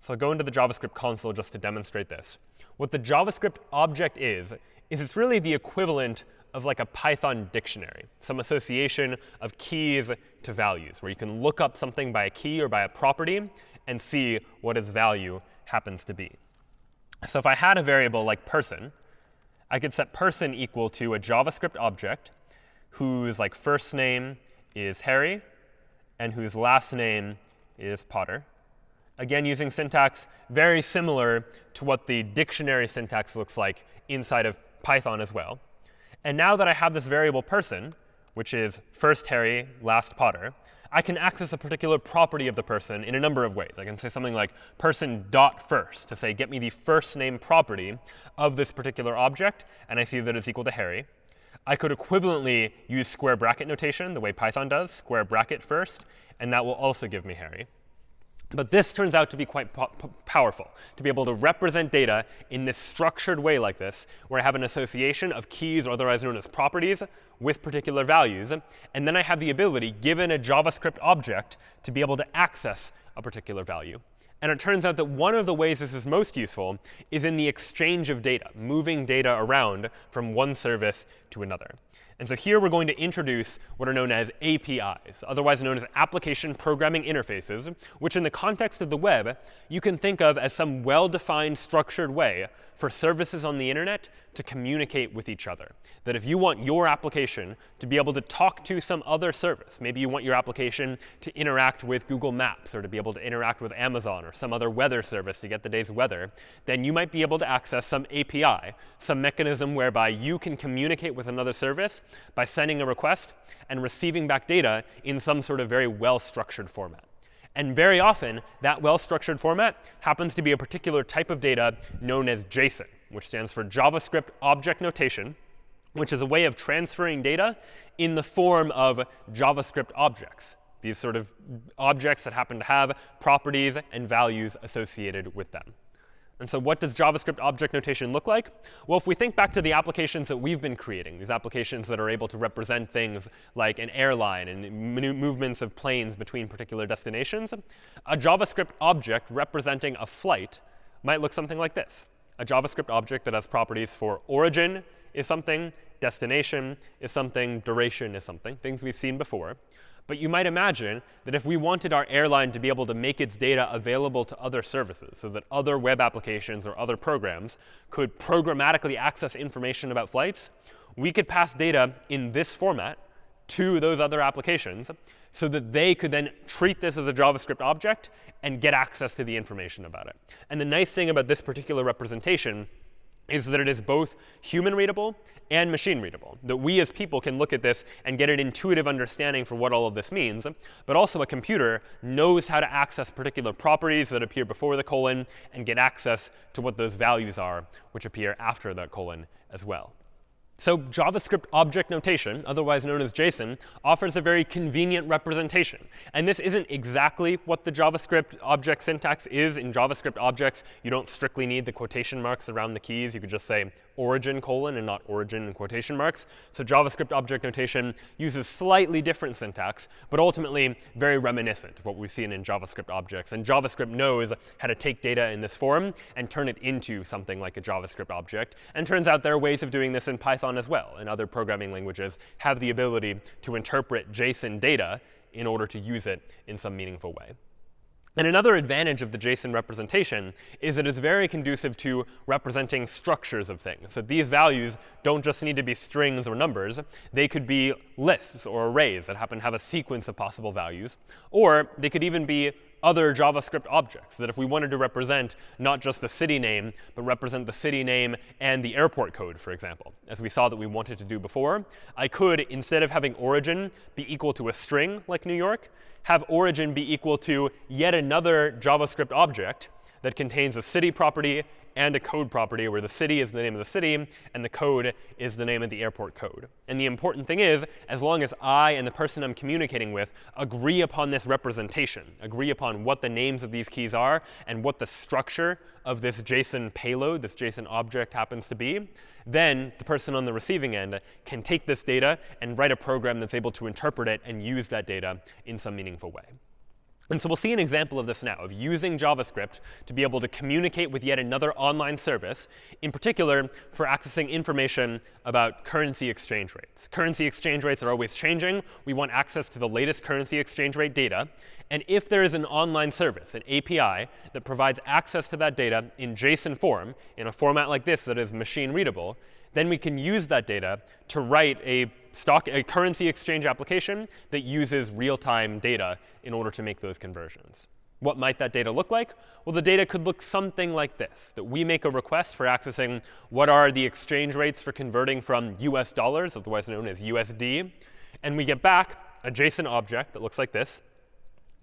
So I'll go into the JavaScript console just to demonstrate this. What the JavaScript object is, is it's really the equivalent of like a Python dictionary, some association of keys to values, where you can look up something by a key or by a property and see what its value happens to be. So if I had a variable like person, I could set person equal to a JavaScript object whose like first name is Harry and whose last name is Potter again using syntax very similar to what the dictionary syntax looks like inside of Python as well. And now that I have this variable person, which is first Harry, last Potter, I can access a particular property of the person in a number of ways. I can say something like person dot first to say, get me the first name property of this particular object, and I see that it's equal to Harry. I could equivalently use square bracket notation the way Python does, square bracket first, and that will also give me Harry. But this turns out to be quite po powerful, to be able to represent data in this structured way like this, where I have an association of keys, or otherwise known as properties, with particular values. And then I have the ability, given a JavaScript object, to be able to access a particular value. And it turns out that one of the ways this is most useful is in the exchange of data, moving data around from one service to another. And so here we're going to introduce what are known as APIs, otherwise known as application programming interfaces, which in the context of the web, you can think of as some well-defined structured way for services on the internet to communicate with each other. That if you want your application to be able to talk to some other service, maybe you want your application to interact with Google Maps or to be able to interact with Amazon or some other weather service to get the day's weather, then you might be able to access some API, some mechanism whereby you can communicate with another service by sending a request and receiving back data in some sort of very well-structured format. And very often, that well-structured format happens to be a particular type of data known as JSON, which stands for JavaScript Object Notation, which is a way of transferring data in the form of JavaScript objects, these sort of objects that happen to have properties and values associated with them. And so what does JavaScript object notation look like? Well, if we think back to the applications that we've been creating, these applications that are able to represent things like an airline and movements of planes between particular destinations, a JavaScript object representing a flight might look something like this. A JavaScript object that has properties for origin is something, destination is something, duration is something, things we've seen before. But you might imagine that if we wanted our airline to be able to make its data available to other services so that other web applications or other programs could programmatically access information about flights, we could pass data in this format to those other applications so that they could then treat this as a JavaScript object and get access to the information about it. And the nice thing about this particular representation is that it is both human readable and machine readable. That we as people can look at this and get an intuitive understanding for what all of this means. But also a computer knows how to access particular properties that appear before the colon and get access to what those values are, which appear after the colon as well. So JavaScript object notation, otherwise known as JSON, offers a very convenient representation. And this isn't exactly what the JavaScript object syntax is. In JavaScript objects, you don't strictly need the quotation marks around the keys. You could just say origin colon and not origin in quotation marks. So JavaScript object notation uses slightly different syntax, but ultimately very reminiscent of what we've seen in JavaScript objects. And JavaScript knows how to take data in this form and turn it into something like a JavaScript object. And turns out there are ways of doing this in Python as well. And other programming languages have the ability to interpret JSON data in order to use it in some meaningful way. And another advantage of the JSON representation is that it's very conducive to representing structures of things. So these values don't just need to be strings or numbers. They could be lists or arrays that happen to have a sequence of possible values. Or they could even be other JavaScript objects, that if we wanted to represent not just the city name, but represent the city name and the airport code, for example, as we saw that we wanted to do before, I could, instead of having origin be equal to a string like New York, have origin be equal to yet another JavaScript object that contains a city property and a code property where the city is the name of the city and the code is the name of the airport code. And the important thing is, as long as I and the person I'm communicating with agree upon this representation, agree upon what the names of these keys are and what the structure of this JSON payload, this JSON object happens to be, then the person on the receiving end can take this data and write a program that's able to interpret it and use that data in some meaningful way. And so we'll see an example of this now, of using JavaScript to be able to communicate with yet another online service, in particular for accessing information about currency exchange rates. Currency exchange rates are always changing. We want access to the latest currency exchange rate data. And if there is an online service, an API, that provides access to that data in JSON form, in a format like this that is machine readable, then we can use that data to write a stock a currency exchange application that uses real-time data in order to make those conversions. What might that data look like? Well, the data could look something like this, that we make a request for accessing what are the exchange rates for converting from US dollars, otherwise known as USD. And we get back a JSON object that looks like this,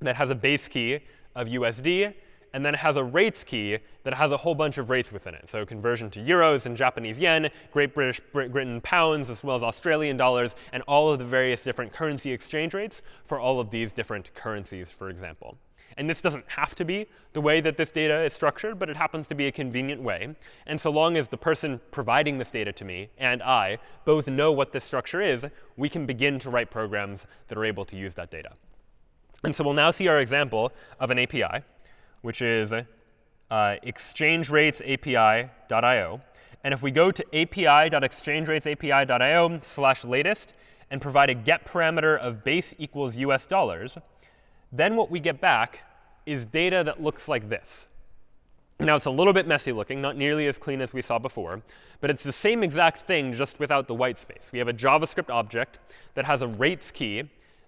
that has a base key of USD and then it has a rates key that has a whole bunch of rates within it. So conversion to euros and Japanese yen, Great British Britain pounds, as well as Australian dollars, and all of the various different currency exchange rates for all of these different currencies, for example. And this doesn't have to be the way that this data is structured, but it happens to be a convenient way. And so long as the person providing this data to me and I both know what this structure is, we can begin to write programs that are able to use that data. And so we'll now see our example of an API, which is uh, exchangeratesAPI.io. And if we go to api.exchangeratesAPI.io slash latest and provide a get parameter of base equals US dollars, then what we get back is data that looks like this. Now, it's a little bit messy looking, not nearly as clean as we saw before, but it's the same exact thing just without the white space. We have a JavaScript object that has a rates key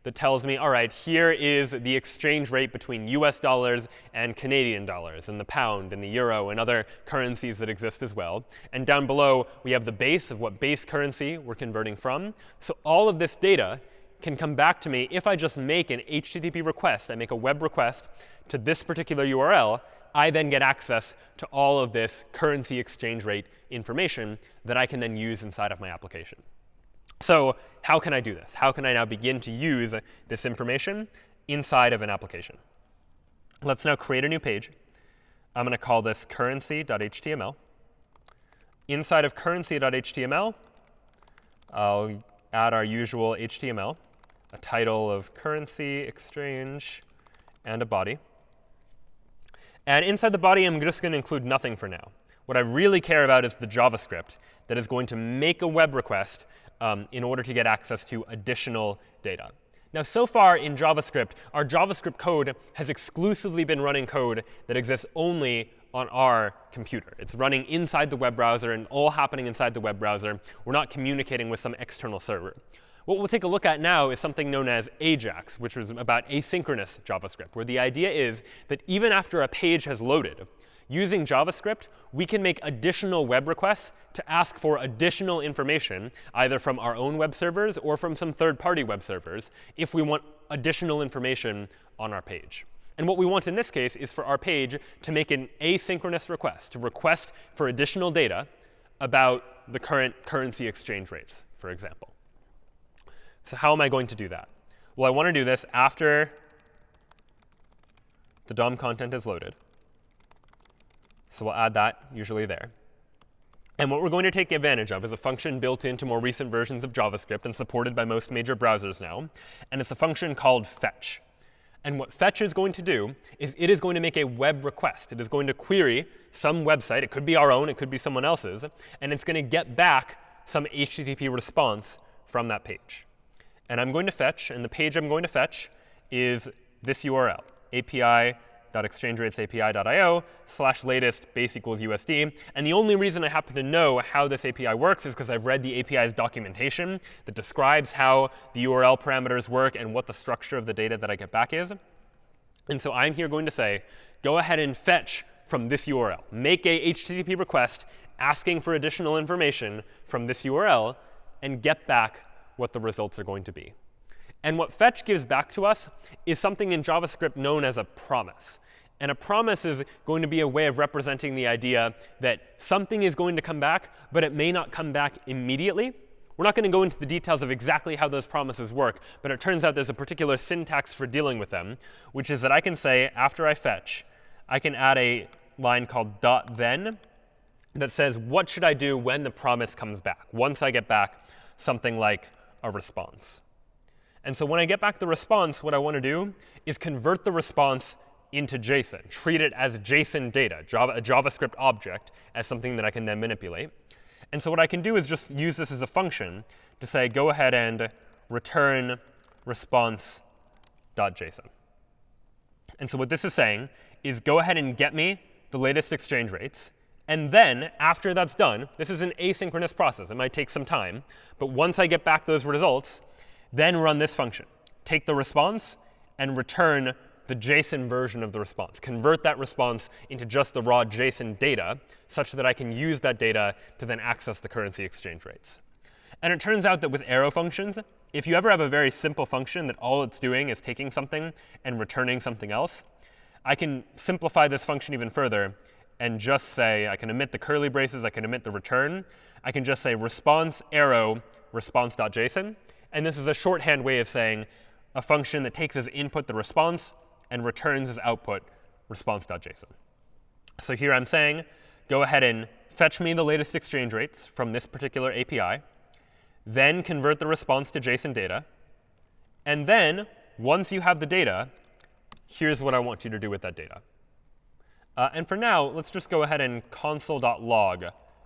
that tells me, all right, here is the exchange rate between US dollars and Canadian dollars, and the pound, and the euro, and other currencies that exist as well. And down below, we have the base of what base currency we're converting from. So all of this data can come back to me if I just make an HTTP request. I make a web request to this particular URL. I then get access to all of this currency exchange rate information that I can then use inside of my application. So how can I do this? How can I now begin to use this information inside of an application? Let's now create a new page. I'm going to call this currency.html. Inside of currency.html, I'll add our usual HTML, a title of currency exchange, and a body. And inside the body, I'm just going to include nothing for now. What I really care about is the JavaScript that is going to make a web request um, in order to get access to additional data. Now, so far in JavaScript, our JavaScript code has exclusively been running code that exists only on our computer. It's running inside the web browser and all happening inside the web browser. We're not communicating with some external server. What we'll take a look at now is something known as AJAX, which is about asynchronous JavaScript, where the idea is that even after a page has loaded, using JavaScript, we can make additional web requests to ask for additional information, either from our own web servers or from some third-party web servers, if we want additional information on our page. And what we want in this case is for our page to make an asynchronous request, to request for additional data about the current currency exchange rates, for example. So how am I going to do that? Well, I want to do this after the DOM content is loaded. So we'll add that usually there. And what we're going to take advantage of is a function built into more recent versions of JavaScript and supported by most major browsers now. And it's a function called fetch. And what fetch is going to do is it is going to make a web request. It is going to query some website. It could be our own. It could be someone else's. And it's going to get back some HTTP response from that page. And I'm going to fetch, and the page I'm going to fetch is this URL, API exchangeratesAPI.io slash latest base equals USD. And the only reason I happen to know how this API works is because I've read the API's documentation that describes how the URL parameters work and what the structure of the data that I get back is. And so I'm here going to say, go ahead and fetch from this URL. Make a HTTP request asking for additional information from this URL and get back what the results are going to be. And what fetch gives back to us is something in JavaScript known as a promise. And a promise is going to be a way of representing the idea that something is going to come back, but it may not come back immediately. We're not going to go into the details of exactly how those promises work, but it turns out there's a particular syntax for dealing with them, which is that I can say, after I fetch, I can add a line called dot then that says, what should I do when the promise comes back, once I get back something like a response. And so when I get back the response, what I want to do is convert the response into JSON, treat it as JSON data, Java, a JavaScript object, as something that I can then manipulate. And so what I can do is just use this as a function to say, go ahead and return response.json. And so what this is saying is go ahead and get me the latest exchange rates. And then, after that's done, this is an asynchronous process. It might take some time. But once I get back those results, then run this function. Take the response and return the JSON version of the response. Convert that response into just the raw JSON data such that I can use that data to then access the currency exchange rates. And it turns out that with arrow functions, if you ever have a very simple function that all it's doing is taking something and returning something else, I can simplify this function even further and just say, I can omit the curly braces, I can omit the return. I can just say response arrow response.json. And this is a shorthand way of saying a function that takes as input the response and returns as output response.json. So here I'm saying, go ahead and fetch me the latest exchange rates from this particular API, then convert the response to JSON data, and then once you have the data, here's what I want you to do with that data. Uh, and for now, let's just go ahead and console.log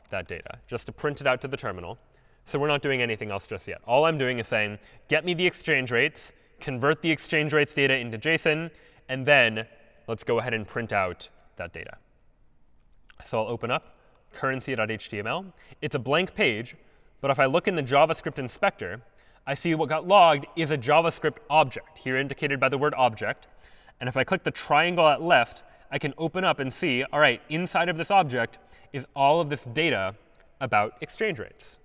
that data, just to print it out to the terminal. So we're not doing anything else just yet. All I'm doing is saying, get me the exchange rates, convert the exchange rates data into JSON, and then let's go ahead and print out that data. So I'll open up currency.html. It's a blank page, but if I look in the JavaScript inspector, I see what got logged is a JavaScript object, here indicated by the word object. And if I click the triangle at left, I can open up and see, all right, inside of this object is all of this data about exchange rates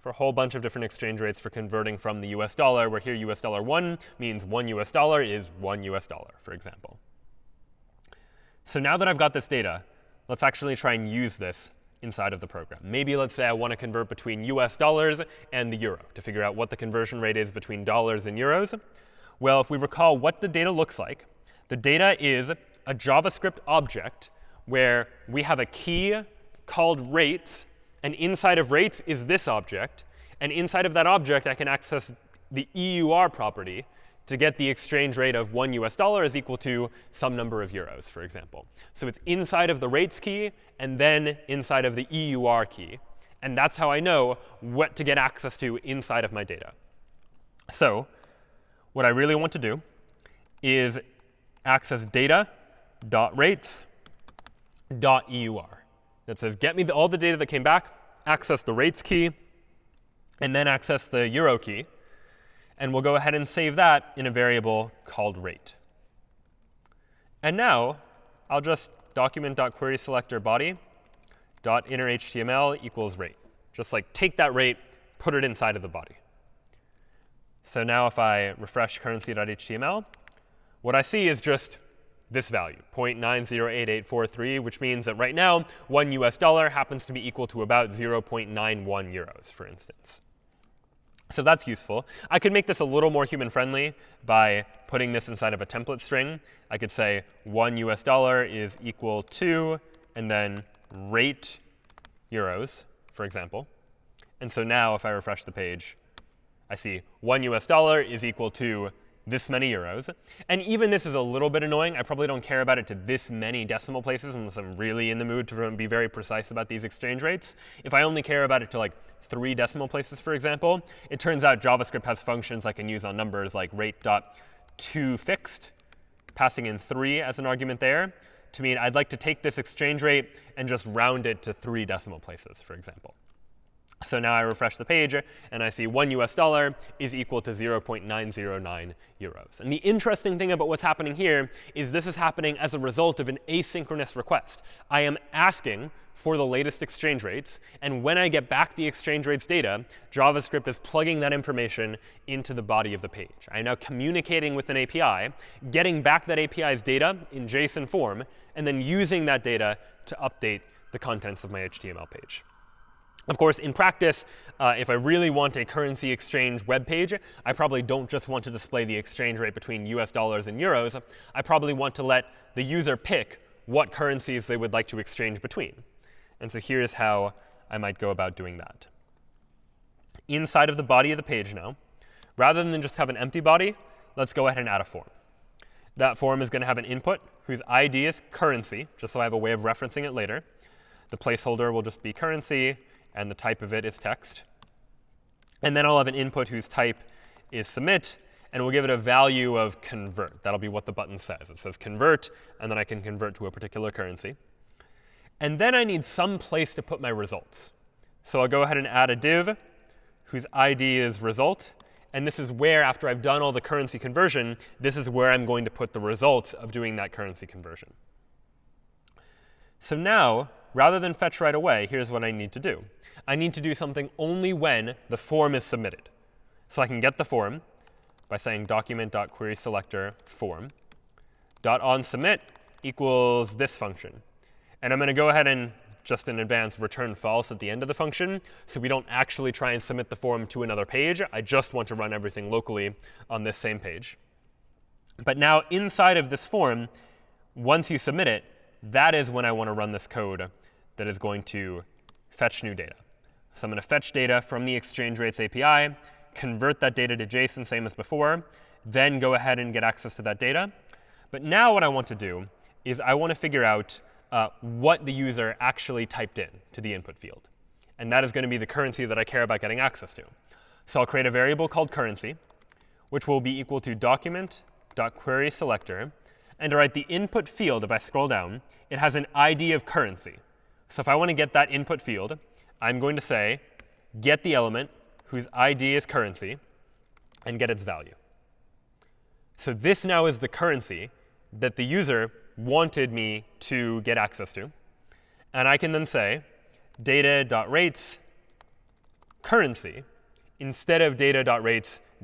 for a whole bunch of different exchange rates for converting from the US dollar, where here US dollar 1 means 1 US dollar is 1 US dollar, for example. So now that I've got this data, let's actually try and use this inside of the program. Maybe let's say I want to convert between US dollars and the euro to figure out what the conversion rate is between dollars and euros. Well, if we recall what the data looks like, the data is a JavaScript object where we have a key called rates, and inside of rates is this object. And inside of that object, I can access the EUR property, to get the exchange rate of one US dollar is equal to some number of euros, for example. So it's inside of the rates key and then inside of the EUR key. And that's how I know what to get access to inside of my data. So what I really want to do is access data.rates.eur. That says, get me the, all the data that came back, access the rates key, and then access the euro key. And we'll go ahead and save that in a variable called rate. And now I'll just document.querySelector body dot inner HTML equals rate. Just like take that rate, put it inside of the body. So now if I refresh currency.html, what I see is just this value, 0.908843, which means that right now, one US dollar happens to be equal to about 0.91 euros, for instance. So that's useful. I could make this a little more human friendly by putting this inside of a template string. I could say 1 US dollar is equal to, and then rate euros, for example. And so now if I refresh the page, I see 1 US dollar is equal to this many euros. And even this is a little bit annoying. I probably don't care about it to this many decimal places unless I'm really in the mood to be very precise about these exchange rates. If I only care about it to like three decimal places, for example, it turns out JavaScript has functions I can use on numbers like rate.toFixed, passing in 3 as an argument there, to mean I'd like to take this exchange rate and just round it to three decimal places, for example. So now I refresh the page, and I see 1 US dollar is equal to 0.909 euros. And the interesting thing about what's happening here is this is happening as a result of an asynchronous request. I am asking for the latest exchange rates. And when I get back the exchange rates data, JavaScript is plugging that information into the body of the page. I'm now communicating with an API, getting back that API's data in JSON form, and then using that data to update the contents of my HTML page. Of course, in practice, uh, if I really want a currency exchange web page, I probably don't just want to display the exchange rate between US dollars and euros. I probably want to let the user pick what currencies they would like to exchange between. And so here's how I might go about doing that. Inside of the body of the page now, rather than just have an empty body, let's go ahead and add a form. That form is going to have an input whose ID is currency, just so I have a way of referencing it later. The placeholder will just be currency and the type of it is text. And then I'll have an input whose type is submit, and we'll give it a value of convert. That'll be what the button says. It says convert, and then I can convert to a particular currency. And then I need some place to put my results. So I'll go ahead and add a div whose ID is result. And this is where, after I've done all the currency conversion, this is where I'm going to put the results of doing that currency conversion. So now, rather than fetch right away, here's what I need to do. I need to do something only when the form is submitted. So I can get the form by saying document.querySelector form. Dot on submit equals this function. And I'm going to go ahead and just in advance return false at the end of the function, so we don't actually try and submit the form to another page. I just want to run everything locally on this same page. But now inside of this form, once you submit it, that is when I want to run this code that is going to fetch new data. So I'm going to fetch data from the exchange rates API, convert that data to JSON, same as before, then go ahead and get access to that data. But now what I want to do is I want to figure out uh, what the user actually typed in to the input field. And that is going to be the currency that I care about getting access to. So I'll create a variable called currency, which will be equal to document.querySelector. And write the input field, if I scroll down, it has an ID of currency. So if I want to get that input field, I'm going to say get the element whose ID is currency and get its value. So this now is the currency that the user wanted me to get access to. And I can then say data.rates currency instead of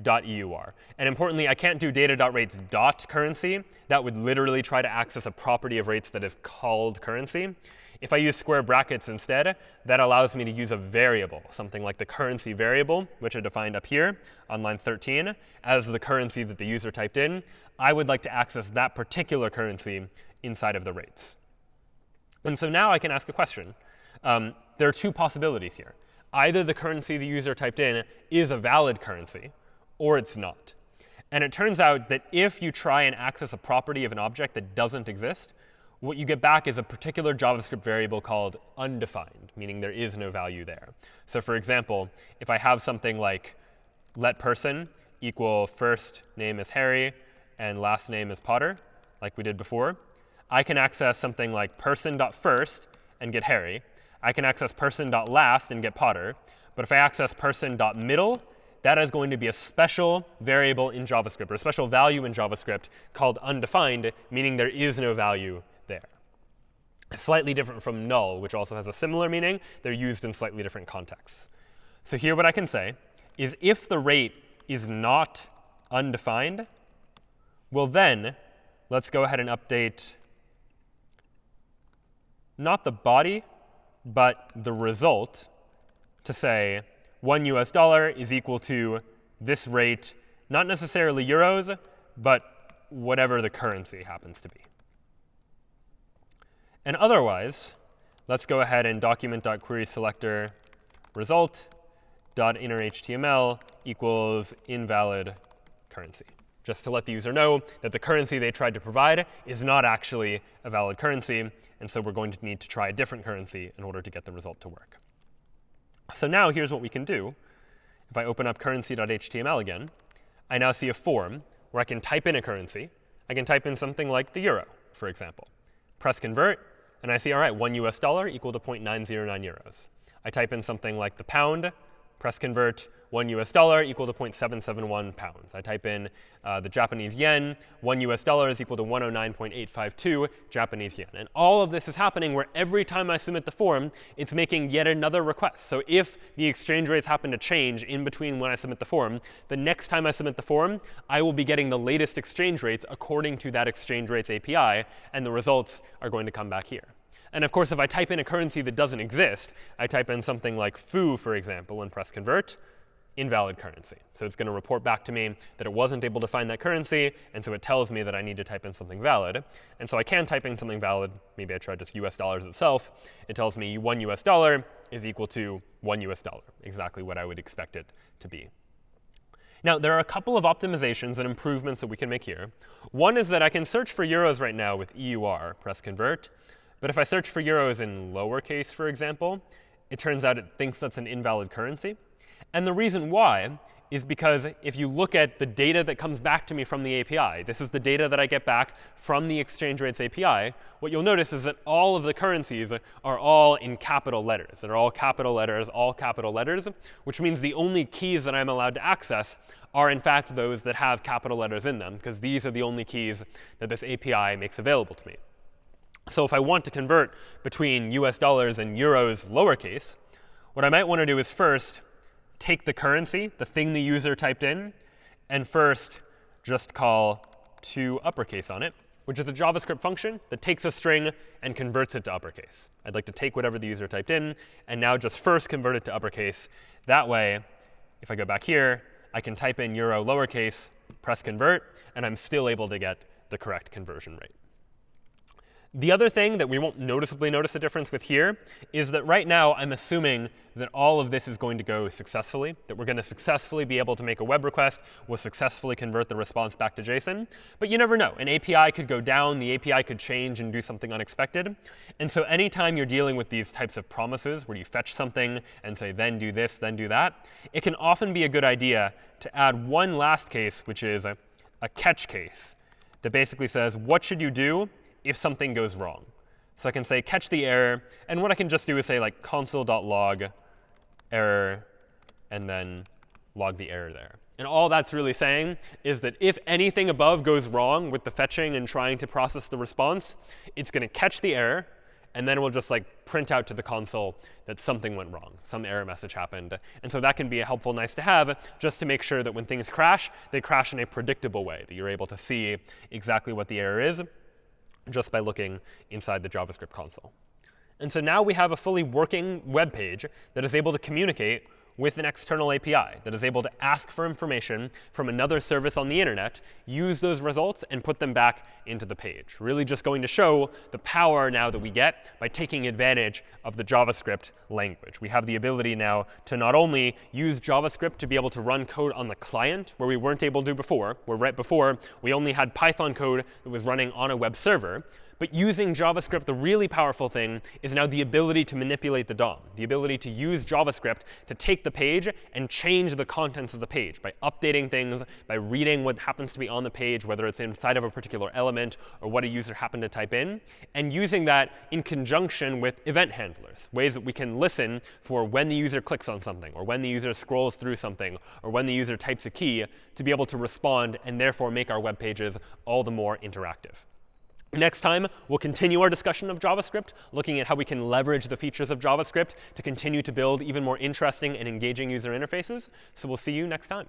data.rates.eur. And importantly, I can't do data.rates.currency. That would literally try to access a property of rates that is called currency. If I use square brackets instead, that allows me to use a variable, something like the currency variable, which I defined up here on line 13, as the currency that the user typed in. I would like to access that particular currency inside of the rates. And so now I can ask a question. Um, there are two possibilities here. Either the currency the user typed in is a valid currency, or it's not. And it turns out that if you try and access a property of an object that doesn't exist, what you get back is a particular JavaScript variable called undefined, meaning there is no value there. So for example, if I have something like let person equal first name is Harry and last name is Potter, like we did before, I can access something like person.first and get Harry. I can access person.last and get Potter. But if I access person.middle, that is going to be a special variable in JavaScript, or a special value in JavaScript called undefined, meaning there is no value there. Slightly different from null, which also has a similar meaning. They're used in slightly different contexts. So here what I can say is if the rate is not undefined, well then, let's go ahead and update not the body, but the result to say 1 US dollar is equal to this rate, not necessarily euros, but whatever the currency happens to be. And otherwise, let's go ahead and document.querySelector equals invalid currency just to let the user know that the currency they tried to provide is not actually a valid currency. And so we're going to need to try a different currency in order to get the result to work. So now here's what we can do. If I open up currency.html again, I now see a form where I can type in a currency. I can type in something like the euro, for example. Press convert, and I see, all right, 1 US dollar equal to 0.909 euros. I type in something like the pound, press convert, 1 US dollar equal to 0.771 pounds. I type in uh, the Japanese yen, 1 US dollar is equal to 109.852 Japanese yen. And all of this is happening where every time I submit the form, it's making yet another request. So if the exchange rates happen to change in between when I submit the form, the next time I submit the form, I will be getting the latest exchange rates according to that exchange rates API, and the results are going to come back here. And of course, if I type in a currency that doesn't exist, I type in something like foo, for example, and press convert, invalid currency. So it's going to report back to me that it wasn't able to find that currency, and so it tells me that I need to type in something valid. And so I can type in something valid. Maybe I tried just US dollars itself. It tells me 1 US dollar is equal to 1 US dollar, exactly what I would expect it to be. Now, there are a couple of optimizations and improvements that we can make here. One is that I can search for euros right now with EUR, press convert. But if I search for euros in lowercase, for example, it turns out it thinks that's an invalid currency. And the reason why is because if you look at the data that comes back to me from the API, this is the data that I get back from the exchange rates API, what you'll notice is that all of the currencies are all in capital letters. They're all capital letters, all capital letters, which means the only keys that I'm allowed to access are, in fact, those that have capital letters in them, because these are the only keys that this API makes available to me. So if I want to convert between US dollars and euros lowercase, what I might want to do is first take the currency, the thing the user typed in, and first just call to uppercase on it, which is a JavaScript function that takes a string and converts it to uppercase. I'd like to take whatever the user typed in and now just first convert it to uppercase. That way, if I go back here, I can type in euro lowercase, press convert, and I'm still able to get the correct conversion rate. The other thing that we won't noticeably notice a difference with here is that right now I'm assuming that all of this is going to go successfully, that we're going to successfully be able to make a web request, we'll successfully convert the response back to JSON. But you never know. An API could go down, the API could change and do something unexpected. And so anytime you're dealing with these types of promises where you fetch something and say, then do this, then do that, it can often be a good idea to add one last case, which is a, a catch case that basically says, what should you do if something goes wrong. So I can say catch the error. And what I can just do is say like console.log error, and then log the error there. And all that's really saying is that if anything above goes wrong with the fetching and trying to process the response, it's going to catch the error, and then we'll just like print out to the console that something went wrong, some error message happened. And so that can be a helpful nice to have just to make sure that when things crash, they crash in a predictable way, that you're able to see exactly what the error is just by looking inside the JavaScript console. And so now we have a fully working web page that is able to communicate with an external API that is able to ask for information from another service on the internet, use those results, and put them back into the page. Really just going to show the power now that we get by taking advantage of the JavaScript language. We have the ability now to not only use JavaScript to be able to run code on the client, where we weren't able to before, where right before we only had Python code that was running on a web server, but using JavaScript, the really powerful thing is now the ability to manipulate the DOM, the ability to use JavaScript to take the page and change the contents of the page by updating things, by reading what happens to be on the page, whether it's inside of a particular element or what a user happened to type in, and using that in conjunction with event handlers, ways that we can listen for when the user clicks on something, or when the user scrolls through something, or when the user types a key to be able to respond and therefore make our web pages all the more interactive. Next time, we'll continue our discussion of JavaScript, looking at how we can leverage the features of JavaScript to continue to build even more interesting and engaging user interfaces. So we'll see you next time.